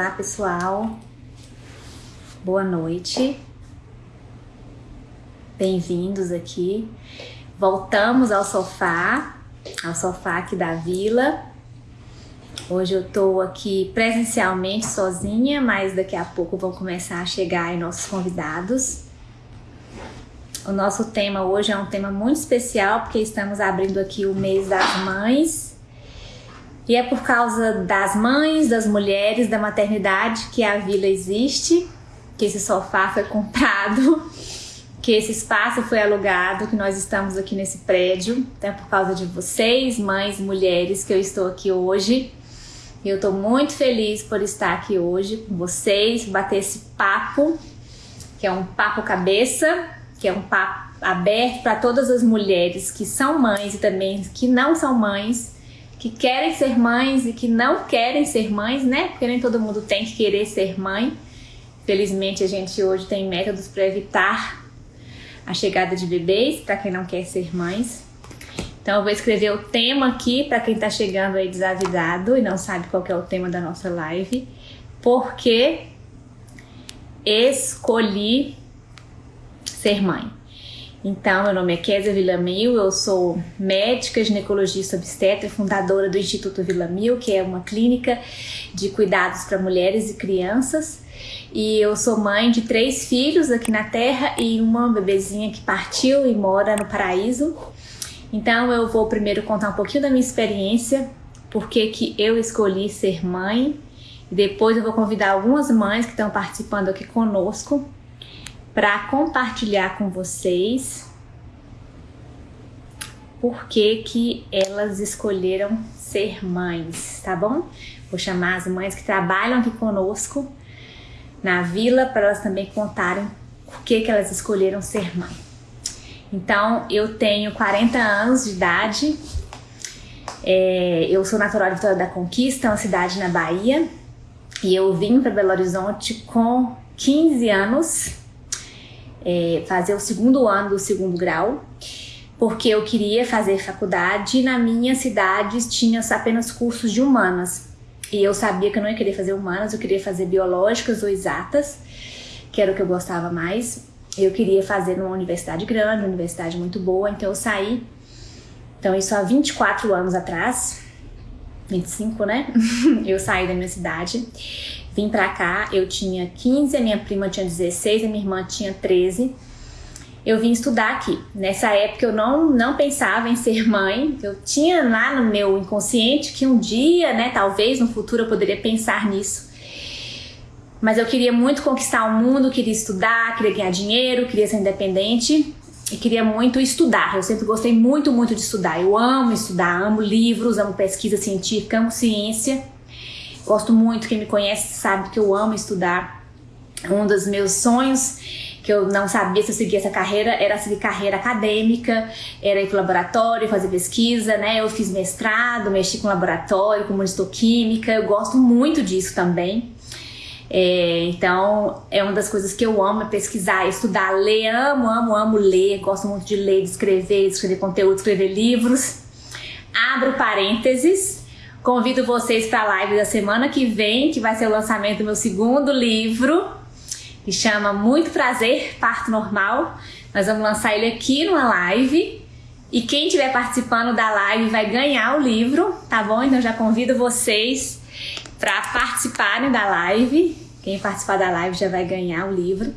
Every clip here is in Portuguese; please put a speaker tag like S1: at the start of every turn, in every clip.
S1: Olá, pessoal. Boa noite. Bem-vindos aqui. Voltamos ao sofá, ao sofá aqui da vila. Hoje eu tô aqui presencialmente sozinha, mas daqui a pouco vão começar a chegar aí nossos convidados. O nosso tema hoje é um tema muito especial porque estamos abrindo aqui o mês das mães. E é por causa das mães, das mulheres, da maternidade que a vila existe, que esse sofá foi comprado, que esse espaço foi alugado, que nós estamos aqui nesse prédio. Então é por causa de vocês, mães, mulheres, que eu estou aqui hoje. E eu estou muito feliz por estar aqui hoje com vocês, bater esse papo, que é um papo cabeça, que é um papo aberto para todas as mulheres que são mães e também que não são mães, que querem ser mães e que não querem ser mães, né? Porque nem todo mundo tem que querer ser mãe. Felizmente a gente hoje tem métodos para evitar a chegada de bebês para quem não quer ser mães. Então eu vou escrever o tema aqui para quem está chegando aí desavisado e não sabe qual é o tema da nossa live. Porque escolhi ser mãe. Então, meu nome é Kézia Villamil, eu sou médica, ginecologista obstetra fundadora do Instituto Villamil, que é uma clínica de cuidados para mulheres e crianças. E eu sou mãe de três filhos aqui na Terra e uma bebezinha que partiu e mora no paraíso. Então, eu vou primeiro contar um pouquinho da minha experiência, porque que eu escolhi ser mãe. E depois eu vou convidar algumas mães que estão participando aqui conosco para compartilhar com vocês por que, que elas escolheram ser mães, tá bom? Vou chamar as mães que trabalham aqui conosco na vila para elas também contarem por que, que elas escolheram ser mãe. Então, eu tenho 40 anos de idade, é, eu sou natural de Vitória da Conquista, uma cidade na Bahia, e eu vim para Belo Horizonte com 15 anos é, fazer o segundo ano do segundo grau, porque eu queria fazer faculdade e na minha cidade tinha apenas cursos de humanas. E eu sabia que eu não ia querer fazer humanas, eu queria fazer biológicas ou exatas, que era o que eu gostava mais. Eu queria fazer numa universidade grande, uma universidade muito boa, então eu saí. Então, isso há 24 anos atrás, 25, né? eu saí da minha cidade Vim pra cá, eu tinha 15, a minha prima tinha 16, a minha irmã tinha 13. Eu vim estudar aqui. Nessa época eu não, não pensava em ser mãe. Eu tinha lá no meu inconsciente que um dia, né, talvez no futuro eu poderia pensar nisso. Mas eu queria muito conquistar o mundo, queria estudar, queria ganhar dinheiro, queria ser independente e queria muito estudar. Eu sempre gostei muito, muito de estudar. Eu amo estudar, amo livros, amo pesquisa científica, amo ciência. Gosto muito, quem me conhece sabe que eu amo estudar. Um dos meus sonhos que eu não sabia se eu seguia essa carreira era seguir carreira acadêmica, era ir para o laboratório, fazer pesquisa, né? Eu fiz mestrado, mexi com laboratório, com monistoquímica, eu gosto muito disso também. É, então, é uma das coisas que eu amo é pesquisar, estudar, ler, amo, amo, amo ler, gosto muito de ler, de escrever, de escrever conteúdo, escrever livros. Abro parênteses, Convido vocês para a live da semana que vem, que vai ser o lançamento do meu segundo livro, que chama Muito Prazer, Parto Normal. Nós vamos lançar ele aqui numa live. E quem estiver participando da live vai ganhar o livro, tá bom? Então já convido vocês para participarem da live. Quem participar da live já vai ganhar o livro.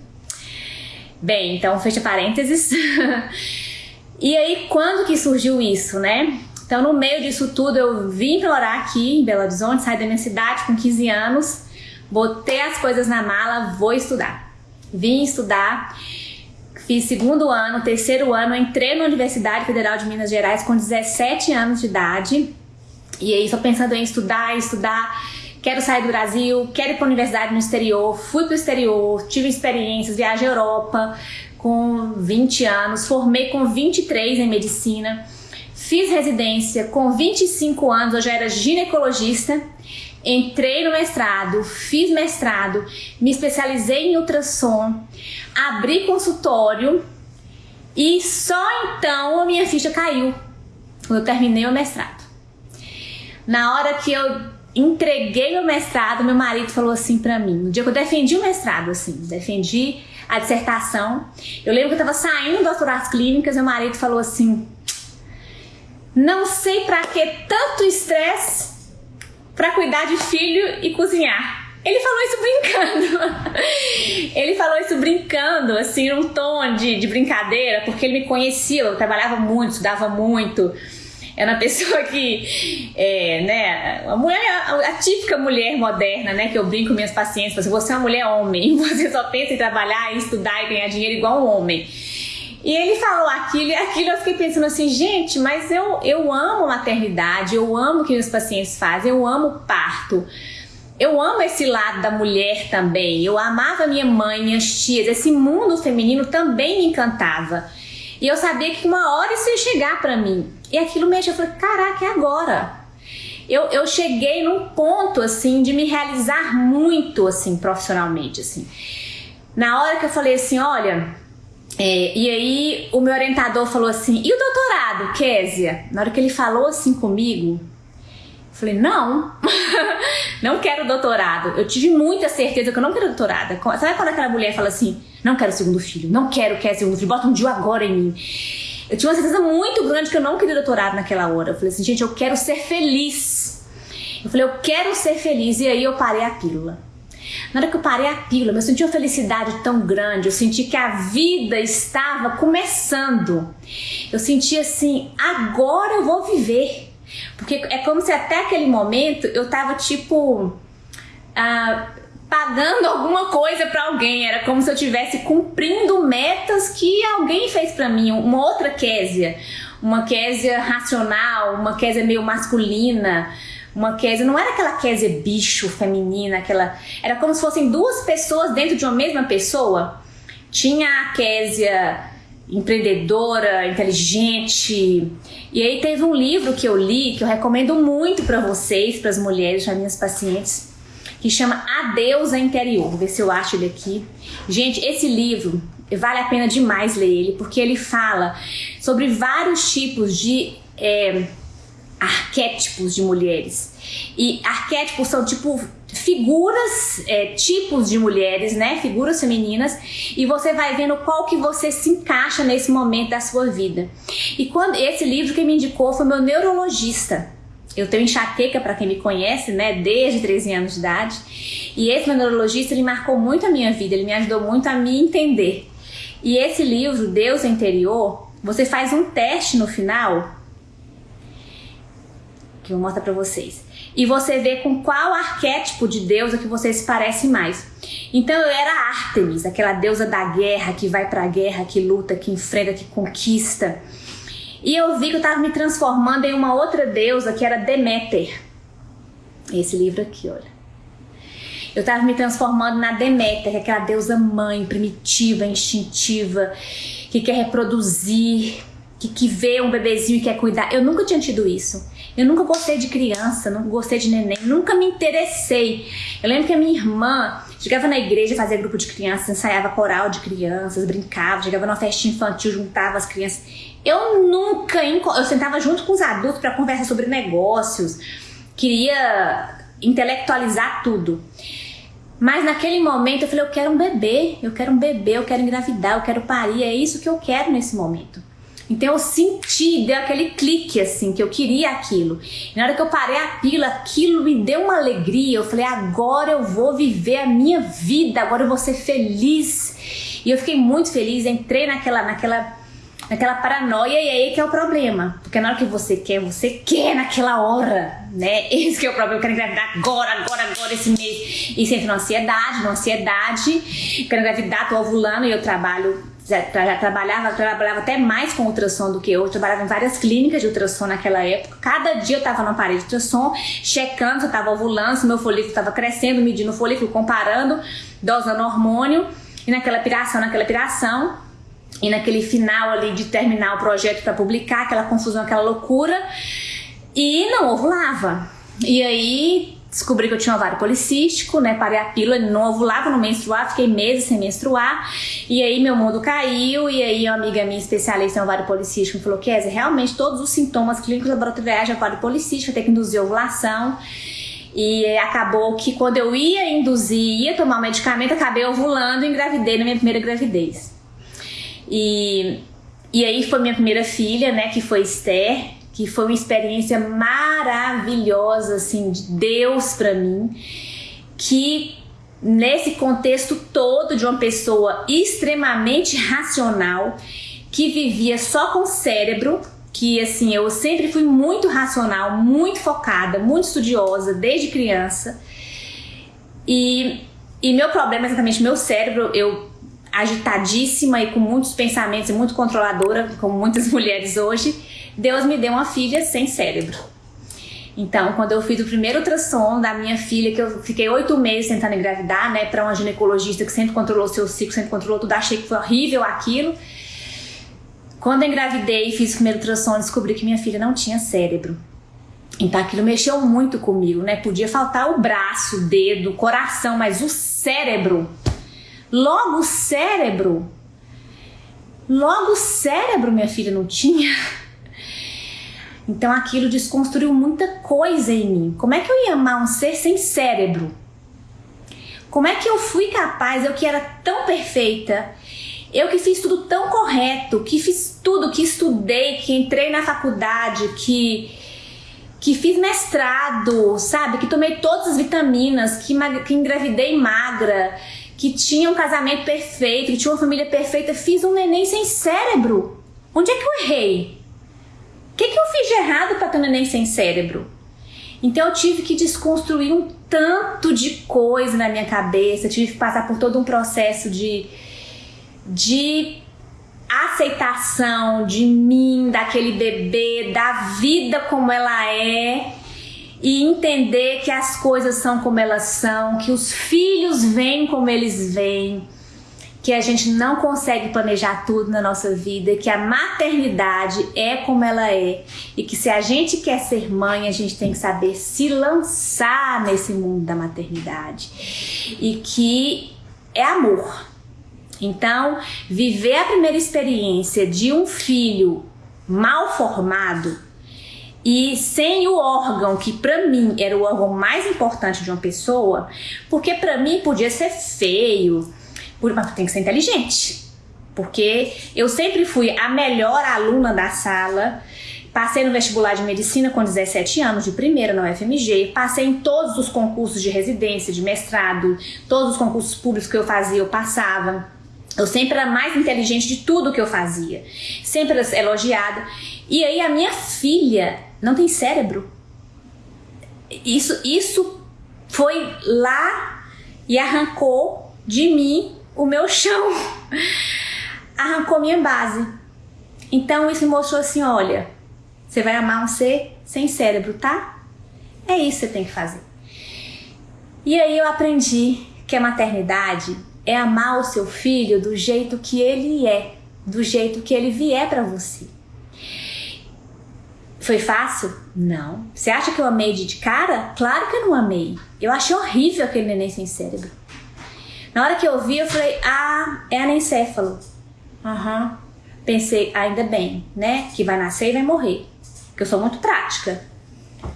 S1: Bem, então fecha parênteses. e aí, quando que surgiu isso, né? Então, no meio disso tudo, eu vim morar aqui em Belo Horizonte, saí da minha cidade com 15 anos, botei as coisas na mala, vou estudar. Vim estudar, fiz segundo ano, terceiro ano, entrei na Universidade Federal de Minas Gerais com 17 anos de idade. E aí, só pensando em estudar, estudar quero sair do Brasil, quero ir para a universidade no exterior, fui para o exterior, tive experiências, viajei à Europa com 20 anos, formei com 23 em medicina. Fiz residência com 25 anos, eu já era ginecologista. Entrei no mestrado, fiz mestrado, me especializei em ultrassom, abri consultório e só então a minha ficha caiu quando eu terminei o mestrado. Na hora que eu entreguei meu mestrado, meu marido falou assim para mim, no dia que eu defendi o mestrado, assim, defendi a dissertação, eu lembro que eu tava saindo das clínicas, meu marido falou assim, não sei para que tanto estresse para cuidar de filho e cozinhar. Ele falou isso brincando. ele falou isso brincando, assim, num tom de, de brincadeira, porque ele me conhecia, eu trabalhava muito, estudava muito. Era uma pessoa que, é, né, a mulher, a, típica mulher moderna, né, que eu brinco com minhas pacientes, assim, você é uma mulher homem, você só pensa em trabalhar, em estudar e ganhar dinheiro igual um homem. E ele falou aquilo e aquilo eu fiquei pensando assim, gente, mas eu, eu amo maternidade, eu amo o que meus pacientes fazem, eu amo parto. Eu amo esse lado da mulher também. Eu amava minha mãe, minhas tias. Esse mundo feminino também me encantava. E eu sabia que uma hora isso ia chegar para mim. E aquilo mexeu. Eu falei, caraca, é agora. Eu, eu cheguei num ponto, assim, de me realizar muito, assim, profissionalmente, assim. Na hora que eu falei assim, olha, é, e aí o meu orientador falou assim: e o doutorado, Késia? Na hora que ele falou assim comigo, eu falei: não, não quero doutorado. Eu tive muita certeza que eu não quero doutorado. Sabe quando aquela mulher fala assim: não quero segundo filho, não quero, quero segundo filho, bota um dia agora em mim. Eu tinha uma certeza muito grande que eu não queria doutorado naquela hora. Eu falei assim: gente, eu quero ser feliz. Eu falei: eu quero ser feliz. E aí eu parei a pílula. Na hora que eu parei a pílula, eu senti uma felicidade tão grande, eu senti que a vida estava começando. Eu senti assim, agora eu vou viver. Porque é como se até aquele momento eu tava tipo. Ah, pagando alguma coisa para alguém, era como se eu estivesse cumprindo metas que alguém fez para mim, uma outra Késia, uma Késia racional, uma Késia meio masculina, uma Késia, não era aquela Késia bicho feminina, aquela. Era como se fossem duas pessoas dentro de uma mesma pessoa. Tinha a Késia empreendedora, inteligente. E aí teve um livro que eu li que eu recomendo muito para vocês, para as mulheres, para minhas pacientes, que chama A Interior. Vou ver se eu acho ele aqui. Gente, esse livro vale a pena demais ler ele, porque ele fala sobre vários tipos de é, arquétipos de mulheres. E arquétipos são tipo figuras, é, tipos de mulheres, né? Figuras femininas, e você vai vendo qual que você se encaixa nesse momento da sua vida. E quando esse livro que me indicou foi meu neurologista. Eu tenho enxaqueca para quem me conhece, né, desde 13 anos de idade. E esse meu neurologista, ele marcou muito a minha vida, ele me ajudou muito a me entender. E esse livro, Deus Interior, você faz um teste no final que eu vou mostrar para vocês. E você vê com qual arquétipo de deusa que você se parece mais. Então eu era Artemis, aquela deusa da guerra que vai pra guerra, que luta, que enfrenta, que conquista. E eu vi que eu estava me transformando em uma outra deusa que era Deméter. Esse livro aqui, olha. Eu estava me transformando na Deméter, que é aquela deusa mãe, primitiva, instintiva, que quer reproduzir, que, que vê um bebezinho e quer cuidar. Eu nunca tinha tido isso. Eu nunca gostei de criança, nunca gostei de neném, nunca me interessei. Eu lembro que a minha irmã chegava na igreja, fazia grupo de crianças, ensaiava coral de crianças, brincava, chegava numa festinha infantil, juntava as crianças. Eu nunca, eu sentava junto com os adultos para conversar sobre negócios, queria intelectualizar tudo. Mas naquele momento eu falei, eu quero um bebê, eu quero um bebê, eu quero engravidar, eu quero parir, é isso que eu quero nesse momento. Então eu senti, deu aquele clique assim, que eu queria aquilo. E na hora que eu parei a pila, aquilo me deu uma alegria. Eu falei, agora eu vou viver a minha vida, agora eu vou ser feliz. E eu fiquei muito feliz, entrei naquela, naquela, naquela paranoia e aí que é o problema. Porque na hora que você quer, você quer naquela hora, né? Esse que é o problema, eu quero engravidar agora, agora, agora, esse mês. E sempre na ansiedade, na ansiedade. Quero engravidar, tô ovulando e eu trabalho já, já trabalhava, trabalhava até mais com ultrassom do que eu. eu. Trabalhava em várias clínicas de ultrassom naquela época. Cada dia eu estava na parede de ultrassom, checando se eu estava ovulando, se meu folículo estava crescendo, medindo o folículo, comparando, dosando hormônio. E naquela piração, naquela piração, e naquele final ali de terminar o projeto para publicar, aquela confusão, aquela loucura. E não ovulava. E aí descobri que eu tinha ovário policístico, né? Parei a pílula, não ovulava, não menstruar, fiquei meses sem menstruar. E aí meu mundo caiu, e aí uma amiga minha especialista em ovário policístico me falou: Kézia, realmente todos os sintomas clínicos laboratoriais de ovário policístico, vai ter que induzir ovulação. E acabou que quando eu ia induzir, ia tomar o medicamento, acabei ovulando e engravidei na minha primeira gravidez. E, e aí foi minha primeira filha, né, que foi Esther, que foi uma experiência maravilhosa, assim, de Deus para mim, que nesse contexto todo de uma pessoa extremamente racional, que vivia só com o cérebro, que assim, eu sempre fui muito racional, muito focada, muito estudiosa desde criança. E, e meu problema é exatamente meu cérebro, eu agitadíssima e com muitos pensamentos e muito controladora, como muitas mulheres hoje, Deus me deu uma filha sem cérebro. Então, quando eu fiz o primeiro ultrassom da minha filha, que eu fiquei oito meses tentando engravidar, né, para uma ginecologista que sempre controlou seu ciclo, sempre controlou tudo, achei que foi horrível aquilo. Quando eu engravidei e fiz o primeiro ultrassom, descobri que minha filha não tinha cérebro. Então aquilo mexeu muito comigo, né? Podia faltar o braço, o dedo, o coração, mas o cérebro. Logo o cérebro. Logo o cérebro minha filha não tinha. Então aquilo desconstruiu muita coisa em mim. Como é que eu ia amar um ser sem cérebro? Como é que eu fui capaz, eu que era tão perfeita, eu que fiz tudo tão correto, que fiz tudo, que estudei, que entrei na faculdade, que que fiz mestrado, sabe? Que tomei todas as vitaminas, que, que engravidei magra, que tinha um casamento perfeito, que tinha uma família perfeita, fiz um neném sem cérebro. Onde é que eu errei? O que, que eu fiz de errado para ter um neném sem cérebro? Então eu tive que desconstruir um tanto de coisa na minha cabeça, tive que passar por todo um processo de de aceitação de mim, daquele bebê, da vida como ela é e entender que as coisas são como elas são, que os filhos vêm como eles vêm, que a gente não consegue planejar tudo na nossa vida, que a maternidade é como ela é e que se a gente quer ser mãe, a gente tem que saber se lançar nesse mundo da maternidade. E que é amor. Então, viver a primeira experiência de um filho mal formado e sem o órgão que para mim era o órgão mais importante de uma pessoa, porque para mim podia ser feio, mas tem que ser inteligente. Porque eu sempre fui a melhor aluna da sala, Passei no vestibular de medicina com 17 anos, de primeira na UFMG. Passei em todos os concursos de residência, de mestrado, todos os concursos públicos que eu fazia, eu passava. Eu sempre era mais inteligente de tudo que eu fazia. Sempre era elogiada. E aí a minha filha não tem cérebro. Isso, isso foi lá e arrancou de mim o meu chão. Arrancou minha base. Então isso me mostrou assim, olha, você vai amar um ser sem cérebro, tá? É isso que você tem que fazer. E aí eu aprendi que a maternidade é amar o seu filho do jeito que ele é, do jeito que ele vier para você. Foi fácil? Não. Você acha que eu amei de cara? Claro que eu não amei. Eu achei horrível aquele neném sem cérebro. Na hora que eu vi, eu falei: ah, é anencéfalo. Aham. Uhum. Pensei, ainda bem, né? Que vai nascer e vai morrer. Porque eu sou muito prática.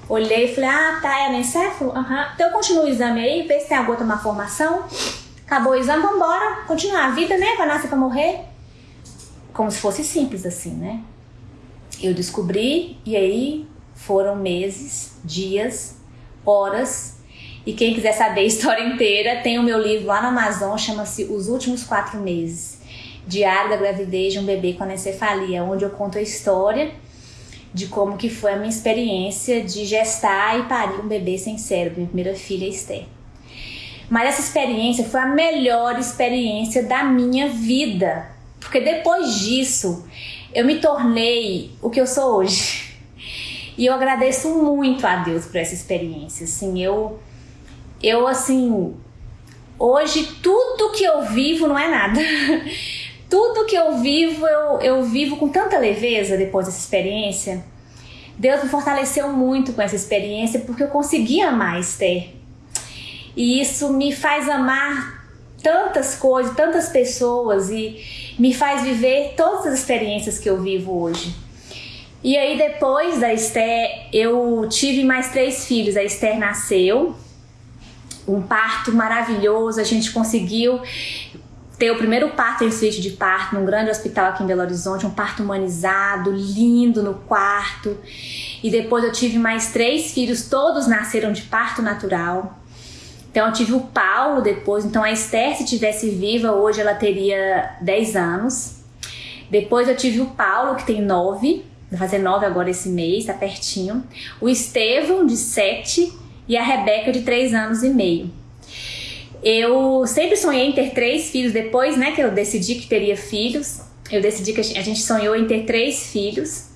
S1: Olhei e falei: ah, tá, é anencéfalo? Aham. Uhum. Então eu continuo o exame aí, vê se tem alguma outra malformação. Acabou o exame, vambora, continuar a vida, né? Vai nascer pra morrer. Como se fosse simples assim, né? Eu descobri e aí foram meses, dias, horas. E quem quiser saber a história inteira, tem o meu livro lá no Amazon, chama-se Os Últimos Quatro Meses. Diário da gravidez de um bebê com anencefalia, onde eu conto a história de como que foi a minha experiência de gestar e parir um bebê sem cérebro, minha primeira filha Esther. Mas essa experiência foi a melhor experiência da minha vida. Porque depois disso, eu me tornei o que eu sou hoje. E eu agradeço muito a Deus por essa experiência. Assim, eu eu assim, hoje tudo que eu vivo não é nada. tudo que eu vivo, eu, eu vivo com tanta leveza depois dessa experiência. Deus me fortaleceu muito com essa experiência porque eu consegui amar Esther. E isso me faz amar tantas coisas, tantas pessoas e me faz viver todas as experiências que eu vivo hoje. E aí depois da Esther, eu tive mais três filhos. A Esther nasceu, um parto maravilhoso, a gente conseguiu ter o primeiro parto em suíte de parto num grande hospital aqui em Belo Horizonte, um parto humanizado, lindo no quarto. E depois eu tive mais três filhos, todos nasceram de parto natural. Então eu tive o Paulo depois, então a Esther se tivesse viva hoje ela teria 10 anos. Depois eu tive o Paulo que tem 9, vai fazer 9 agora esse mês, tá pertinho. O Estevão de 7 e a Rebeca de 3 anos e meio. Eu sempre sonhei em ter três filhos depois, né, que eu decidi que teria filhos. Eu decidi que a gente sonhou em ter três filhos.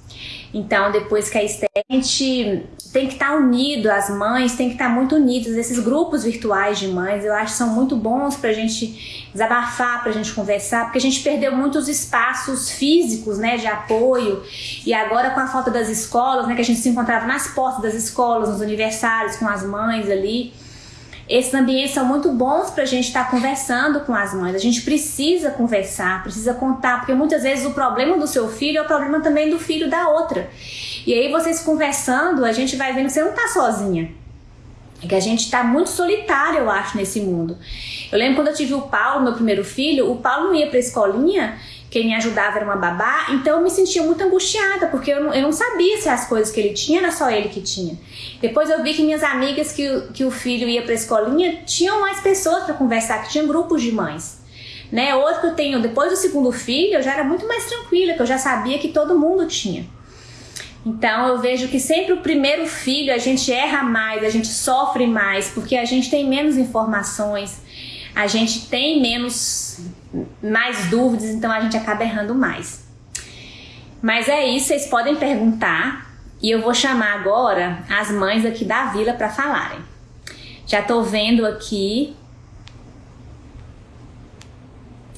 S1: Então, depois que a a gente tem que estar unido, as mães tem que estar muito unidas. Esses grupos virtuais de mães, eu acho que são muito bons para a gente desabafar, para a gente conversar, porque a gente perdeu muitos espaços físicos, né, de apoio. E agora com a falta das escolas, né, que a gente se encontrava nas portas das escolas, nos aniversários com as mães ali, esses ambientes são muito bons para a gente estar tá conversando com as mães. A gente precisa conversar, precisa contar, porque muitas vezes o problema do seu filho é o problema também do filho da outra. E aí vocês conversando, a gente vai vendo que você não está sozinha. É que a gente está muito solitário, eu acho, nesse mundo. Eu lembro quando eu tive o Paulo, meu primeiro filho, o Paulo não ia para a escolinha quem me ajudava era uma babá, então eu me sentia muito angustiada, porque eu não, eu não sabia se as coisas que ele tinha era só ele que tinha. Depois eu vi que minhas amigas que, que o filho ia para a escolinha tinham mais pessoas para conversar, que tinham grupos de mães. Né? Outro que eu tenho, depois do segundo filho, eu já era muito mais tranquila, que eu já sabia que todo mundo tinha. Então eu vejo que sempre o primeiro filho a gente erra mais, a gente sofre mais, porque a gente tem menos informações, a gente tem menos mais dúvidas, então a gente acaba errando mais. Mas é isso, vocês podem perguntar e eu vou chamar agora as mães aqui da vila para falarem. Já tô vendo aqui.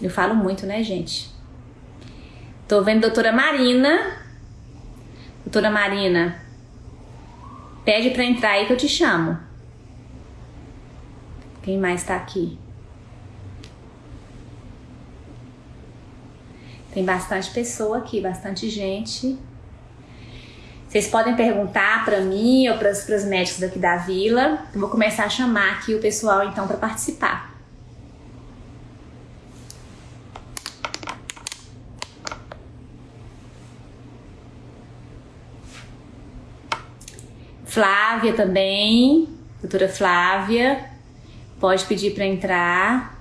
S1: Eu falo muito, né, gente? Tô vendo doutora Marina. Doutora Marina, pede para entrar aí que eu te chamo. Quem mais tá aqui? Tem bastante pessoa aqui, bastante gente. Vocês podem perguntar para mim ou para os médicos daqui da vila. Eu vou começar a chamar aqui o pessoal então para participar. Flávia também, doutora Flávia, pode pedir para entrar.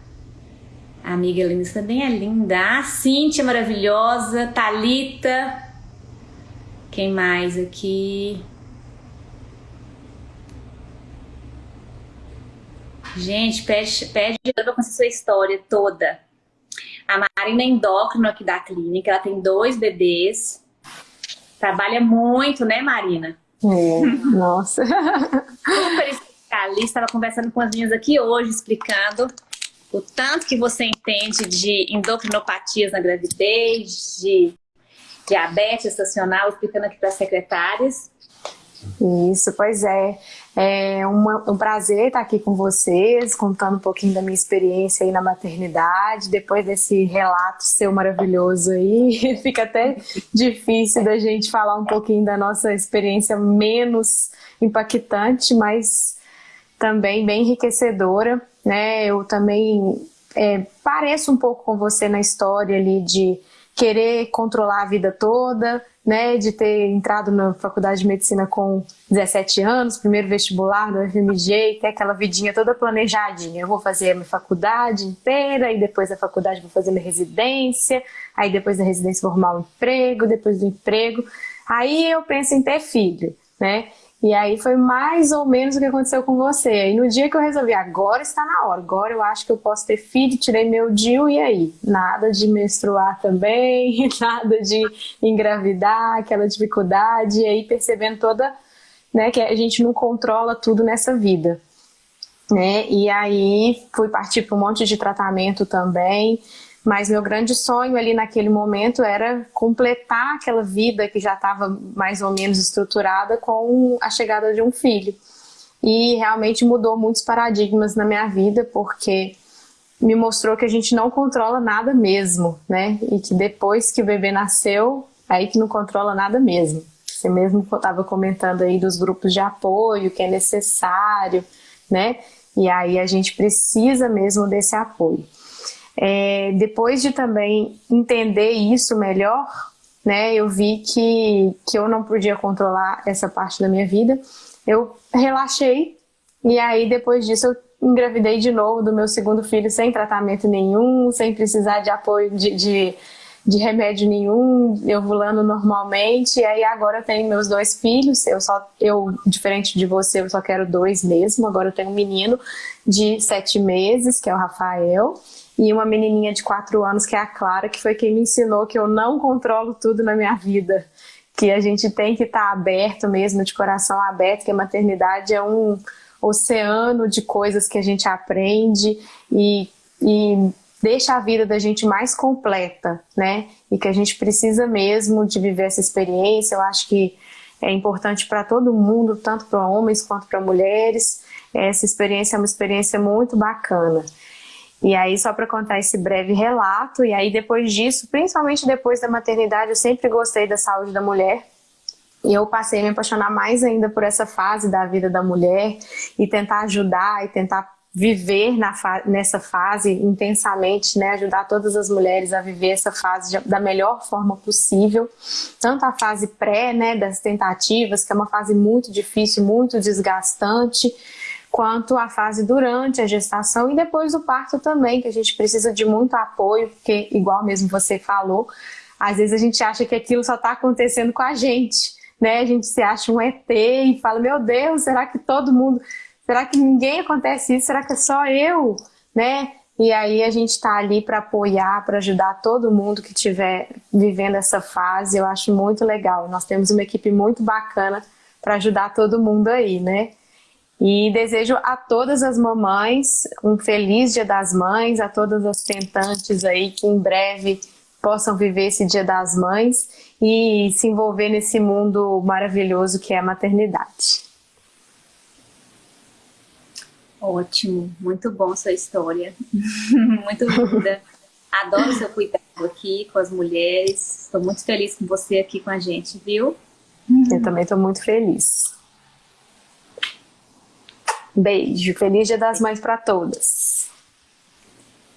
S1: A amiga Helena também é linda. A Cíntia maravilhosa. Talita. Quem mais aqui? Gente, pede, pede ajuda com sua história toda. A Marina é endócrino aqui da clínica. Ela tem dois bebês. Trabalha muito, né, Marina?
S2: É, nossa.
S1: Super especialista. Estava conversando com as minhas aqui hoje, explicando o tanto que você entende de endocrinopatias na gravidez, de diabetes estacional, explicando aqui para as secretárias.
S2: Isso, pois é. É uma, um prazer estar aqui com vocês, contando um pouquinho da minha experiência aí na maternidade. Depois desse relato seu maravilhoso aí, fica até difícil da gente falar um pouquinho da nossa experiência menos impactante, mas também bem enriquecedora né? Eu também é, pareço um pouco com você na história ali de querer controlar a vida toda, né, de ter entrado na faculdade de medicina com 17 anos, primeiro vestibular do FMG, ter aquela vidinha toda planejadinha. Eu vou fazer a minha faculdade inteira, e depois da faculdade vou fazer minha residência, aí depois da residência vou arrumar um emprego, depois do emprego. Aí eu penso em ter filho, né? E aí foi mais ou menos o que aconteceu com você. Aí no dia que eu resolvi, agora está na hora, agora eu acho que eu posso ter filho, tirei meu DIU e aí? Nada de menstruar também, nada de engravidar, aquela dificuldade, e aí percebendo toda, né, que a gente não controla tudo nessa vida. Né? E aí fui partir para um monte de tratamento também, mas meu grande sonho ali naquele momento era completar aquela vida que já estava mais ou menos estruturada com a chegada de um filho. E realmente mudou muitos paradigmas na minha vida, porque me mostrou que a gente não controla nada mesmo, né? E que depois que o bebê nasceu, aí que não controla nada mesmo. Você mesmo estava comentando aí dos grupos de apoio, que é necessário, né? E aí a gente precisa mesmo desse apoio. É, depois de também entender isso melhor, né, eu vi que, que eu não podia controlar essa parte da minha vida. Eu relaxei e aí depois disso eu engravidei de novo do meu segundo filho sem tratamento nenhum, sem precisar de apoio de, de, de remédio nenhum, ovulando normalmente. E aí agora eu tenho meus dois filhos, eu só, eu, diferente de você, eu só quero dois mesmo. Agora eu tenho um menino de sete meses, que é o Rafael, e uma menininha de quatro anos, que é a Clara, que foi quem me ensinou que eu não controlo tudo na minha vida. Que a gente tem que estar tá aberto mesmo, de coração aberto, que a maternidade é um oceano de coisas que a gente aprende e, e deixa a vida da gente mais completa, né? E que a gente precisa mesmo de viver essa experiência. Eu acho que é importante para todo mundo, tanto para homens quanto para mulheres. Essa experiência é uma experiência muito bacana. E aí, só para contar esse breve relato, e aí depois disso, principalmente depois da maternidade, eu sempre gostei da saúde da mulher. E eu passei a me apaixonar mais ainda por essa fase da vida da mulher e tentar ajudar e tentar viver fa nessa fase intensamente, né, ajudar todas as mulheres a viver essa fase da melhor forma possível, tanto a fase pré, né, das tentativas, que é uma fase muito difícil, muito desgastante, quanto a fase durante a gestação e depois do parto também, que a gente precisa de muito apoio, porque igual mesmo você falou, às vezes a gente acha que aquilo só está acontecendo com a gente, né? A gente se acha um ET e fala, meu Deus, será que todo mundo Será que ninguém acontece isso? Será que é só eu? Né? E aí a gente está ali para apoiar, para ajudar todo mundo que estiver vivendo essa fase. Eu acho muito legal. Nós temos uma equipe muito bacana para ajudar todo mundo aí, né? E desejo a todas as mamães um feliz Dia das Mães, a todas as tentantes aí que em breve possam viver esse Dia das Mães e se envolver nesse mundo maravilhoso que é a maternidade.
S1: Ótimo, muito bom sua história, muito linda. Adoro seu cuidado aqui com as mulheres. Estou muito feliz com você aqui com a gente, viu?
S2: Eu também estou muito feliz. Beijo, feliz dia das mães para todas.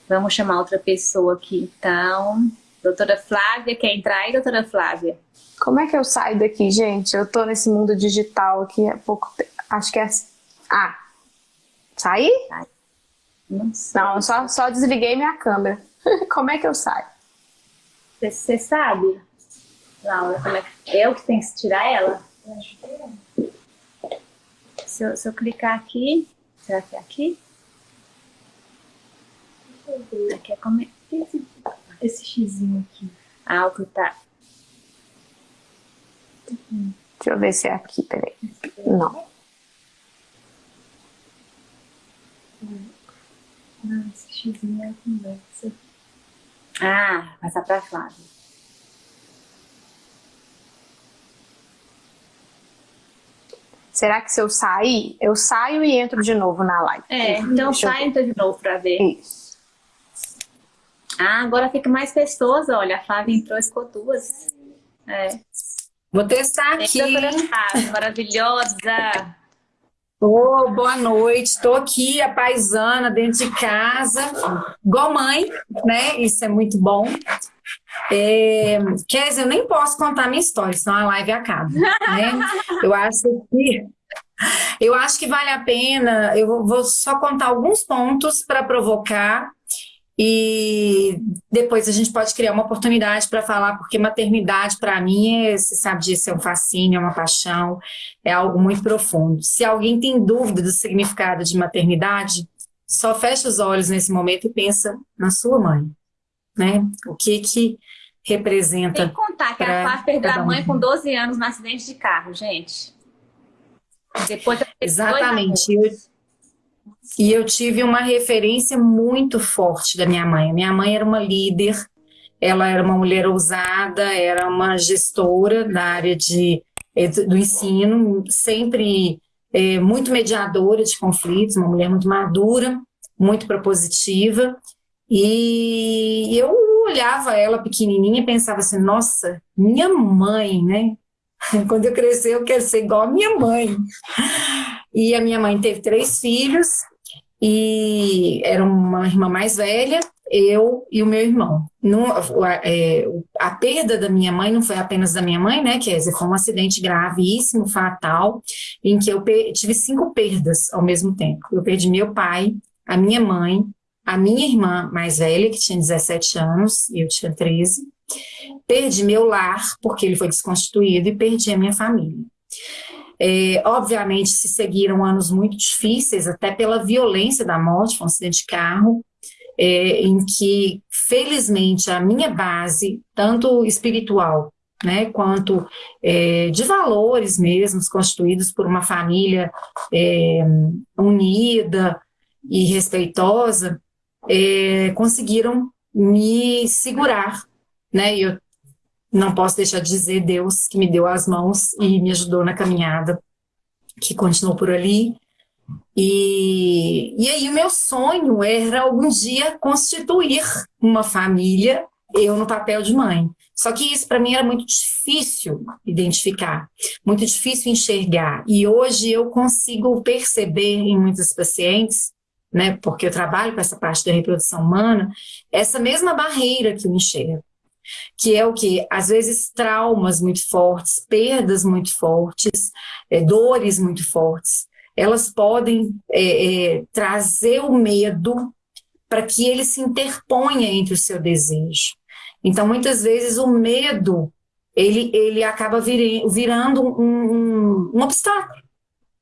S1: Vamos chamar outra pessoa aqui, então. Doutora Flávia, quer entrar aí, doutora Flávia?
S2: Como é que eu saio daqui, gente? Eu tô nesse mundo digital aqui há pouco tempo. Acho que é... Assim. Ah, Sair? Não, Não só, só desliguei minha câmera. como é que eu saio?
S1: Você sabe, Laura, como é que... Eu que tenho que tirar ela? Se eu, se eu clicar aqui, será que é aqui? Aqui é como... Esse, esse xizinho aqui. Alto, tá.
S2: Deixa eu ver se é aqui, peraí. Não.
S1: Ah, esse xizinho é a conversa. Ah, passar para Flávia.
S2: Será que se eu sair, eu saio e entro de novo na live?
S1: É, então sai e entra de novo para ver. Isso. Ah, agora fica mais pessoas, olha, a Flávia entrou, ficou duas. É.
S3: Vou testar aqui.
S1: Flávia, maravilhosa.
S3: Oh, boa noite, estou aqui, a paisana, dentro de casa, igual mãe, né? Isso é muito bom. É, quer dizer, eu nem posso contar minha história, senão a live acaba. Né? Eu acho que eu acho que vale a pena. Eu vou só contar alguns pontos para provocar e depois a gente pode criar uma oportunidade para falar, porque maternidade, para mim, é, você sabe disso, é um fascínio, é uma paixão, é algo muito profundo. Se alguém tem dúvida do significado de maternidade, só fecha os olhos nesse momento e pensa na sua mãe, né? O que que representa...
S1: Tem que contar que a Flávia perdeu a mãe com 12 anos no acidente de carro, gente.
S3: Depois Exatamente. E eu tive uma referência muito forte da minha mãe. Minha mãe era uma líder, ela era uma mulher ousada, era uma gestora da área de, do ensino, sempre é, muito mediadora de conflitos, uma mulher muito madura, muito propositiva. E eu olhava ela pequenininha e pensava assim, nossa, minha mãe, né? Quando eu crescer, eu quero ser igual a minha mãe. E a minha mãe teve três filhos, e era uma irmã mais velha, eu e o meu irmão. A, é, a, perda da minha mãe não foi apenas da minha mãe, né, que foi um acidente gravíssimo, fatal, em que eu tive cinco perdas ao mesmo tempo. Eu perdi meu pai, a minha mãe, a minha irmã mais velha, que tinha 17 anos, e eu tinha 13. Perdi meu lar, porque ele foi desconstituído, e perdi a minha família. É, obviamente, se seguiram anos muito difíceis, até pela violência da morte, foi um acidente de carro, é, em que, felizmente, a minha base, tanto espiritual né, quanto é, de valores mesmos, constituídos por uma família é, unida e respeitosa, é, conseguiram me segurar, né, eu não posso deixar de dizer Deus que me deu as mãos e me ajudou na caminhada, que continuou por ali, e, e aí o meu sonho era algum dia constituir uma família, eu no papel de mãe. Só que isso para mim era muito difícil identificar, muito difícil enxergar. E hoje eu consigo perceber em muitos pacientes, né, porque eu trabalho com essa parte da reprodução humana, essa mesma barreira que eu enxergo. Que é o que? Às vezes traumas muito fortes, perdas muito fortes, é, dores muito fortes elas podem é, é, trazer o medo para que ele se interponha entre o seu desejo. Então, muitas vezes, o medo ele, ele acaba vir, virando um, um, um obstáculo.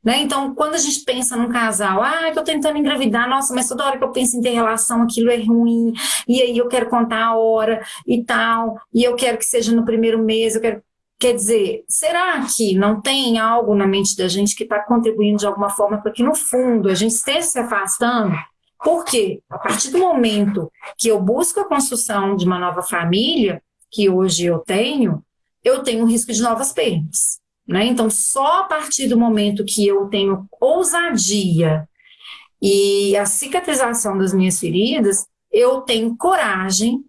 S3: Né? Então, quando a gente pensa num casal, ah, tô tentando engravidar, nossa, mas toda hora que eu penso em ter relação, aquilo é ruim, e aí eu quero contar a hora e tal, e eu quero que seja no primeiro mês, eu quero. Quer dizer, será que não tem algo na mente da gente que está contribuindo de alguma forma para que, no fundo, a gente esteja se afastando? Porque, a partir do momento que eu busco a construção de uma nova família, que hoje eu tenho, eu tenho um risco de novas perdas. Né? Então, só a partir do momento que eu tenho ousadia e a cicatrização das minhas feridas, eu tenho coragem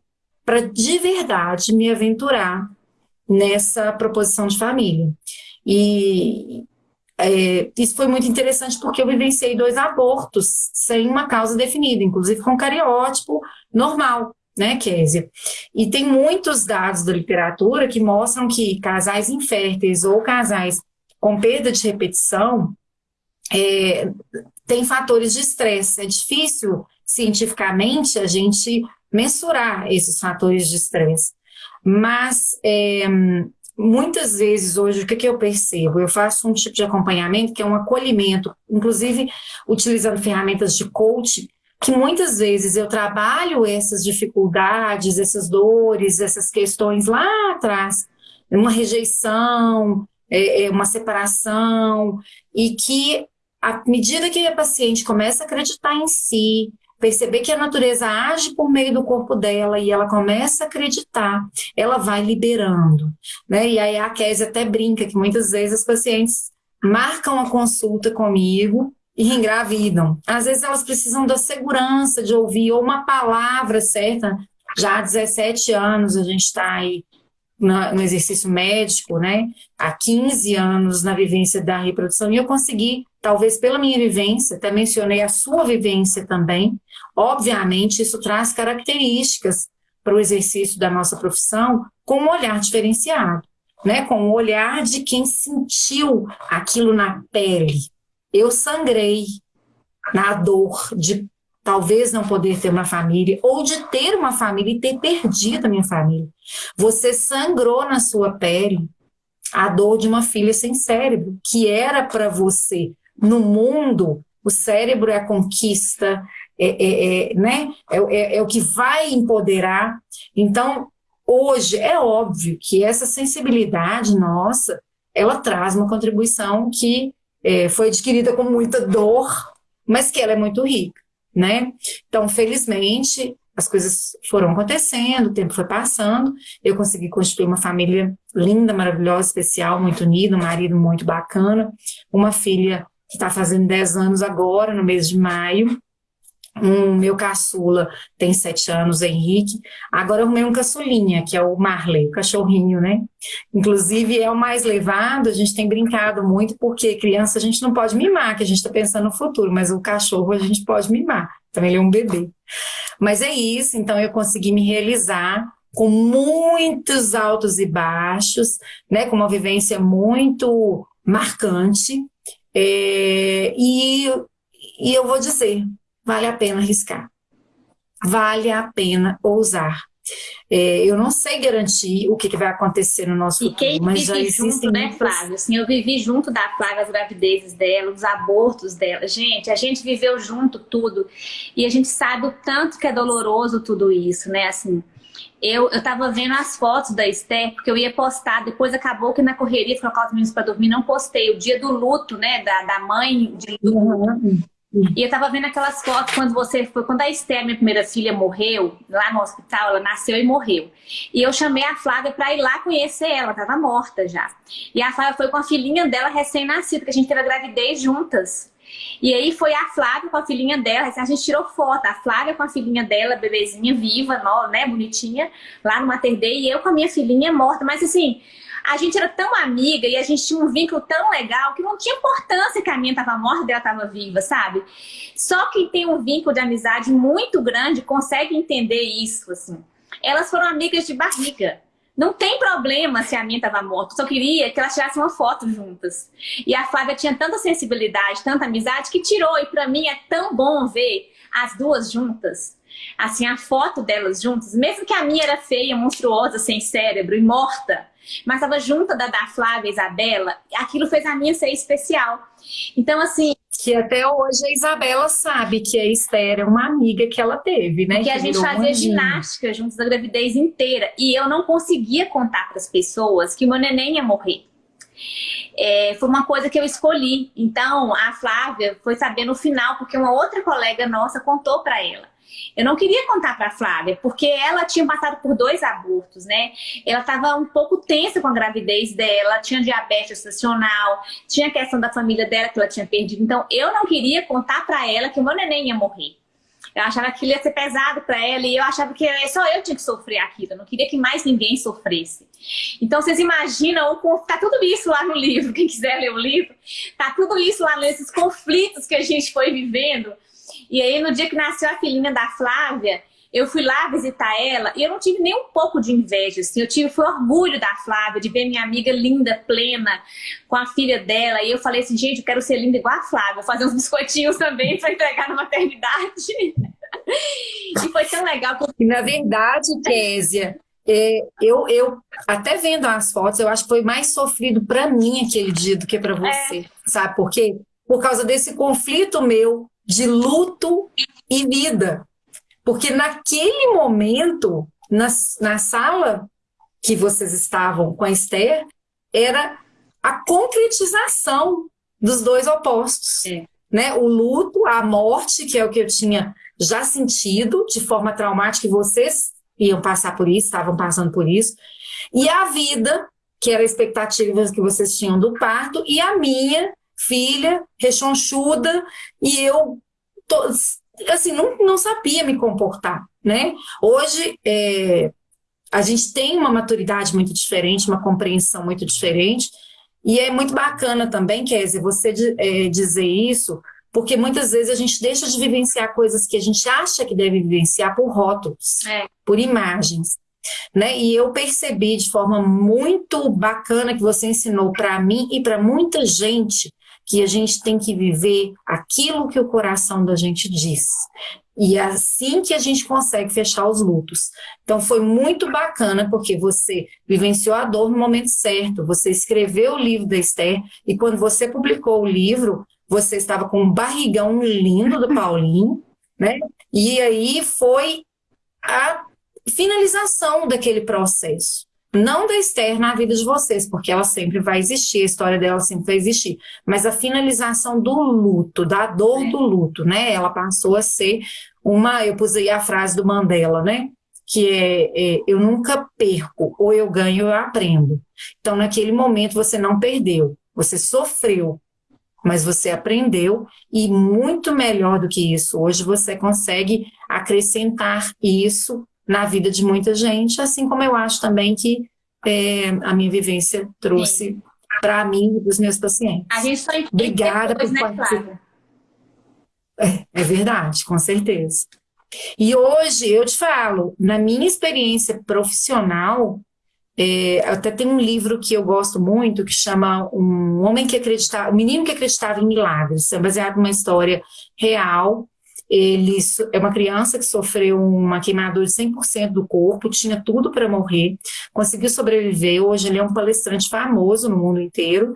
S3: para de verdade me aventurar nessa proposição de família. E é, isso foi muito interessante porque eu vivenciei dois abortos sem uma causa definida, inclusive com cariótipo normal, né, Kézia? E tem muitos dados da literatura que mostram que casais inférteis ou casais com perda de repetição é, fatores de estresse. É difícil, cientificamente, a gente mensurar esses fatores de estresse. Mas é, muitas vezes hoje, o que, que eu percebo? Eu faço um tipo de acompanhamento que é um acolhimento, inclusive utilizando ferramentas de coach, que muitas vezes eu trabalho essas dificuldades, essas dores, essas questões lá atrás, uma rejeição, é, é uma separação, e que à medida que a paciente começa a acreditar em si, perceber que a natureza age por meio do corpo dela e ela começa a acreditar, ela vai liberando. Né? E aí a Kézia até brinca que muitas vezes as pacientes marcam a consulta comigo e engravidam. Às vezes elas precisam da segurança de ouvir ou uma palavra certa. Já há 17 anos a gente está aí no exercício médico, né? Há 15 anos na vivência da reprodução e eu consegui talvez pela minha vivência, até mencionei a sua vivência também, obviamente isso traz características para o exercício da nossa profissão com um olhar diferenciado, né? com o um olhar de quem sentiu aquilo na pele. Eu sangrei na dor de talvez não poder ter uma família, ou de ter uma família e ter perdido a minha família. Você sangrou na sua pele a dor de uma filha sem cérebro, que era para você no mundo, o cérebro é a conquista, é, é, é né? É, é, é, o que vai empoderar. Então, hoje, é óbvio que essa sensibilidade nossa, ela traz uma contribuição que é, foi adquirida com muita dor, mas que ela é muito rica, né? Então, felizmente, as coisas foram acontecendo, o tempo foi passando, eu consegui construir uma família linda, maravilhosa, especial, muito unida, um marido muito bacana, uma filha que está fazendo 10 anos agora, no mês de maio, um meu caçula tem sete anos, Henrique. Agora eu arrumei um caçulinha, que é o Marley, o cachorrinho, né? Inclusive é o mais levado, a gente tem brincado muito, porque criança a gente não pode mimar, que a gente está pensando no futuro, mas o cachorro a gente pode mimar. Então ele é um bebê. Mas é isso, então eu consegui me realizar com muitos altos e baixos, né? Com uma vivência muito marcante. É, e, e eu vou dizer, vale a pena arriscar. Vale a pena ousar. É, eu não sei garantir o que, que vai acontecer no nosso
S1: quem mas já existem junto, né, Flávia? Assim, eu vivi junto da Flávia as gravidezes dela, os abortos dela. Gente, a gente viveu junto tudo e a gente sabe o tanto que é doloroso tudo isso, né? Assim, eu, eu tava vendo as fotos da Esther, porque eu ia postar, depois acabou que na correria de colocar os meninos para dormir, não postei. O dia do luto, né, da, da mãe de luto. Uhum. E eu tava vendo aquelas fotos quando você foi, quando a Esther, minha primeira filha, morreu, lá no hospital, ela nasceu e morreu. E eu chamei a Flávia para ir lá conhecer ela, ela tava morta já. E a Flávia foi com a filhinha dela recém-nascida, que a gente teve a gravidez juntas. E aí foi a Flávia com a filhinha dela, a gente tirou foto, a Flávia com a filhinha dela, bebezinha viva, né, bonitinha, lá no Mater e eu com a minha filhinha morta, mas assim, a gente era tão amiga e a gente tinha um vínculo tão legal que não tinha importância que a minha estava morta e ela estava viva, sabe? Só quem tem um vínculo de amizade muito grande consegue entender isso, assim. Elas foram amigas de barriga. Não tem problema se a minha estava morta, só queria que elas tirassem uma foto juntas. E a Flávia tinha tanta sensibilidade, tanta amizade, que tirou. E para mim é tão bom ver as duas juntas. Assim, a foto delas juntas, mesmo que a minha era feia, monstruosa, sem cérebro e morta, mas estava junto da, da Flávia Isabela, aquilo fez a minha ser especial. Então, assim.
S3: Que até hoje a Isabela sabe que a Esther é uma amiga que ela teve, né?
S1: Que, que a gente fazia ginástica juntos a gravidez inteira. E eu não conseguia contar para as pessoas que o meu neném ia morrer. É, foi uma coisa que eu escolhi. Então, a Flávia foi saber no final, porque uma outra colega nossa contou para ela. Eu não queria contar para Flávia, porque ela tinha passado por dois abortos, né? Ela estava um pouco tensa com a gravidez dela, tinha diabetes gestacional, tinha a questão da família dela que ela tinha perdido. Então, eu não queria contar para ela que o meu neném ia morrer. Eu achava que ia ser pesado para ela e eu achava que só eu tinha que sofrer aquilo. Eu não queria que mais ninguém sofresse. Então, vocês imaginam, tá tudo isso lá no livro. Quem quiser ler o livro, tá tudo isso lá nesses conflitos que a gente foi vivendo e aí, no dia que nasceu a filhinha da Flávia, eu fui lá visitar ela e eu não tive nem um pouco de inveja, assim. Eu tive foi orgulho da Flávia, de ver minha amiga linda, plena, com a filha dela. E eu falei assim, gente, eu quero ser linda igual a Flávia, fazer uns biscoitinhos também para entregar na maternidade. e foi tão legal.
S3: E na verdade, Késia, é, eu, eu até vendo as fotos, eu acho que foi mais sofrido para mim aquele dia do que para você. É. Sabe por quê? Por causa desse conflito meu de luto e vida. Porque naquele momento, na, na sala que vocês estavam com a Esther, era a concretização dos dois opostos. É. Né? O luto, a morte, que é o que eu tinha já sentido de forma traumática, que vocês iam passar por isso, estavam passando por isso, e a vida, que era a expectativa que vocês tinham do parto, e a minha, filha, rechonchuda, e eu tô, assim, não, não sabia me comportar, né? Hoje, é, a gente tem uma maturidade muito diferente, uma compreensão muito diferente, e é muito bacana também, Kézia, você é, dizer isso, porque muitas vezes a gente deixa de vivenciar coisas que a gente acha que deve vivenciar por rótulos, é. por imagens. Né? E eu percebi de forma muito bacana que você ensinou para mim e para muita gente que a gente tem que viver aquilo que o coração da gente diz. E é assim que a gente consegue fechar os lutos. Então foi muito bacana porque você vivenciou a dor no momento certo, você escreveu o livro da Esther e quando você publicou o livro, você estava com um barrigão lindo do Paulinho, né? E aí foi a finalização daquele processo. Não da Esther na vida de vocês, porque ela sempre vai existir, a história dela sempre vai existir, mas a finalização do luto, da dor é. do luto, né? Ela passou a ser uma, eu pus aí a frase do Mandela, né? Que é, é eu nunca perco, ou eu ganho ou eu aprendo. Então, naquele momento, você não perdeu, você sofreu, mas você aprendeu e muito melhor do que isso. Hoje você consegue acrescentar isso na vida de muita gente, assim como eu acho também que é, a minha vivência trouxe para mim e para os meus pacientes.
S1: A gente só
S3: Obrigada
S1: depois,
S3: por
S1: né,
S3: participar. É, é verdade, com certeza. E hoje eu te falo, na minha experiência profissional, é, até tem um livro que eu gosto muito que chama Um Homem que Acreditava, um Menino que Acreditava em Milagres, é baseado numa história real. Ele é uma criança que sofreu uma queimadura de 100% do corpo, tinha tudo para morrer, conseguiu sobreviver. Hoje ele é um palestrante famoso no mundo inteiro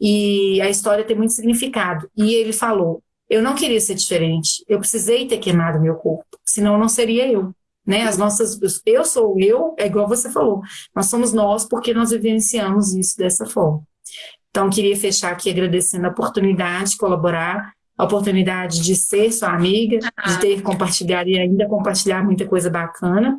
S3: e a história tem muito significado. E ele falou: Eu não queria ser diferente, eu precisei ter queimado meu corpo, senão não seria eu né? As nossas, eu sou eu, é igual você falou, nós somos nós porque nós vivenciamos isso dessa forma. Então, queria fechar aqui agradecendo a oportunidade de colaborar, a oportunidade de ser sua amiga, de ter compartilhado e ainda compartilhar muita coisa bacana.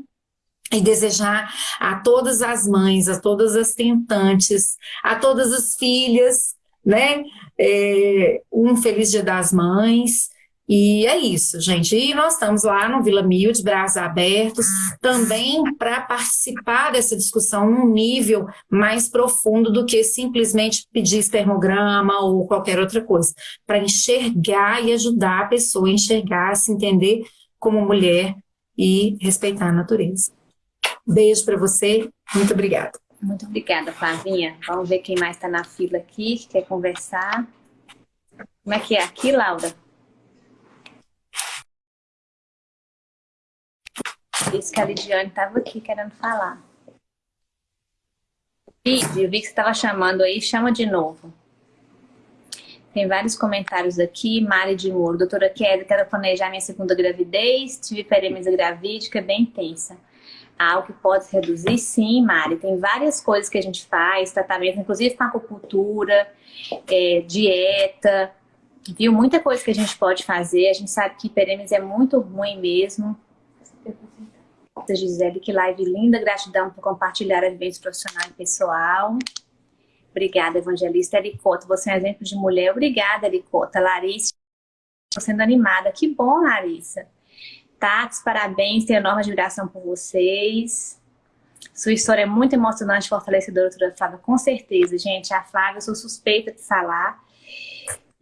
S3: E desejar a todas as mães, a todas as tentantes, a todas as filhas, né? É, um feliz Dia das Mães, e é isso, gente. E nós estamos lá no Vila Mil, de braços abertos, também para participar dessa discussão num nível mais profundo do que simplesmente pedir espermograma ou qualquer outra coisa, para enxergar e ajudar a pessoa a enxergar, a se entender como mulher e respeitar a natureza. Beijo para você, muito obrigada.
S1: Muito obrigada, Flavinha. Vamos ver quem mais está na fila aqui, que quer conversar. Como é que é aqui, Laura? Isso que a Lidiane estava aqui querendo falar. Vídeo, eu vi que você estava chamando aí, chama de novo. Tem vários comentários aqui. Mari de Moro. Doutora Kelly, quero planejar minha segunda gravidez. Tive peremesa gravídica bem intensa. Algo que pode reduzir? Sim, Mari. Tem várias coisas que a gente faz, tratamento, inclusive com acupuntura, é, dieta, viu? Muita coisa que a gente pode fazer. A gente sabe que hiperêmese é muito ruim mesmo. Gisele, que live linda, gratidão por compartilhar a vivência profissional e pessoal. Obrigada, evangelista Ericota, você é um exemplo de mulher. Obrigada, Ericota. Larissa, estou sendo animada. Que bom, Larissa. Tati, parabéns, tenho enorme admiração por vocês. Sua história é muito emocionante, fortalecedora, doutora Flávia, com certeza, gente. A Flávia, eu sou suspeita de falar.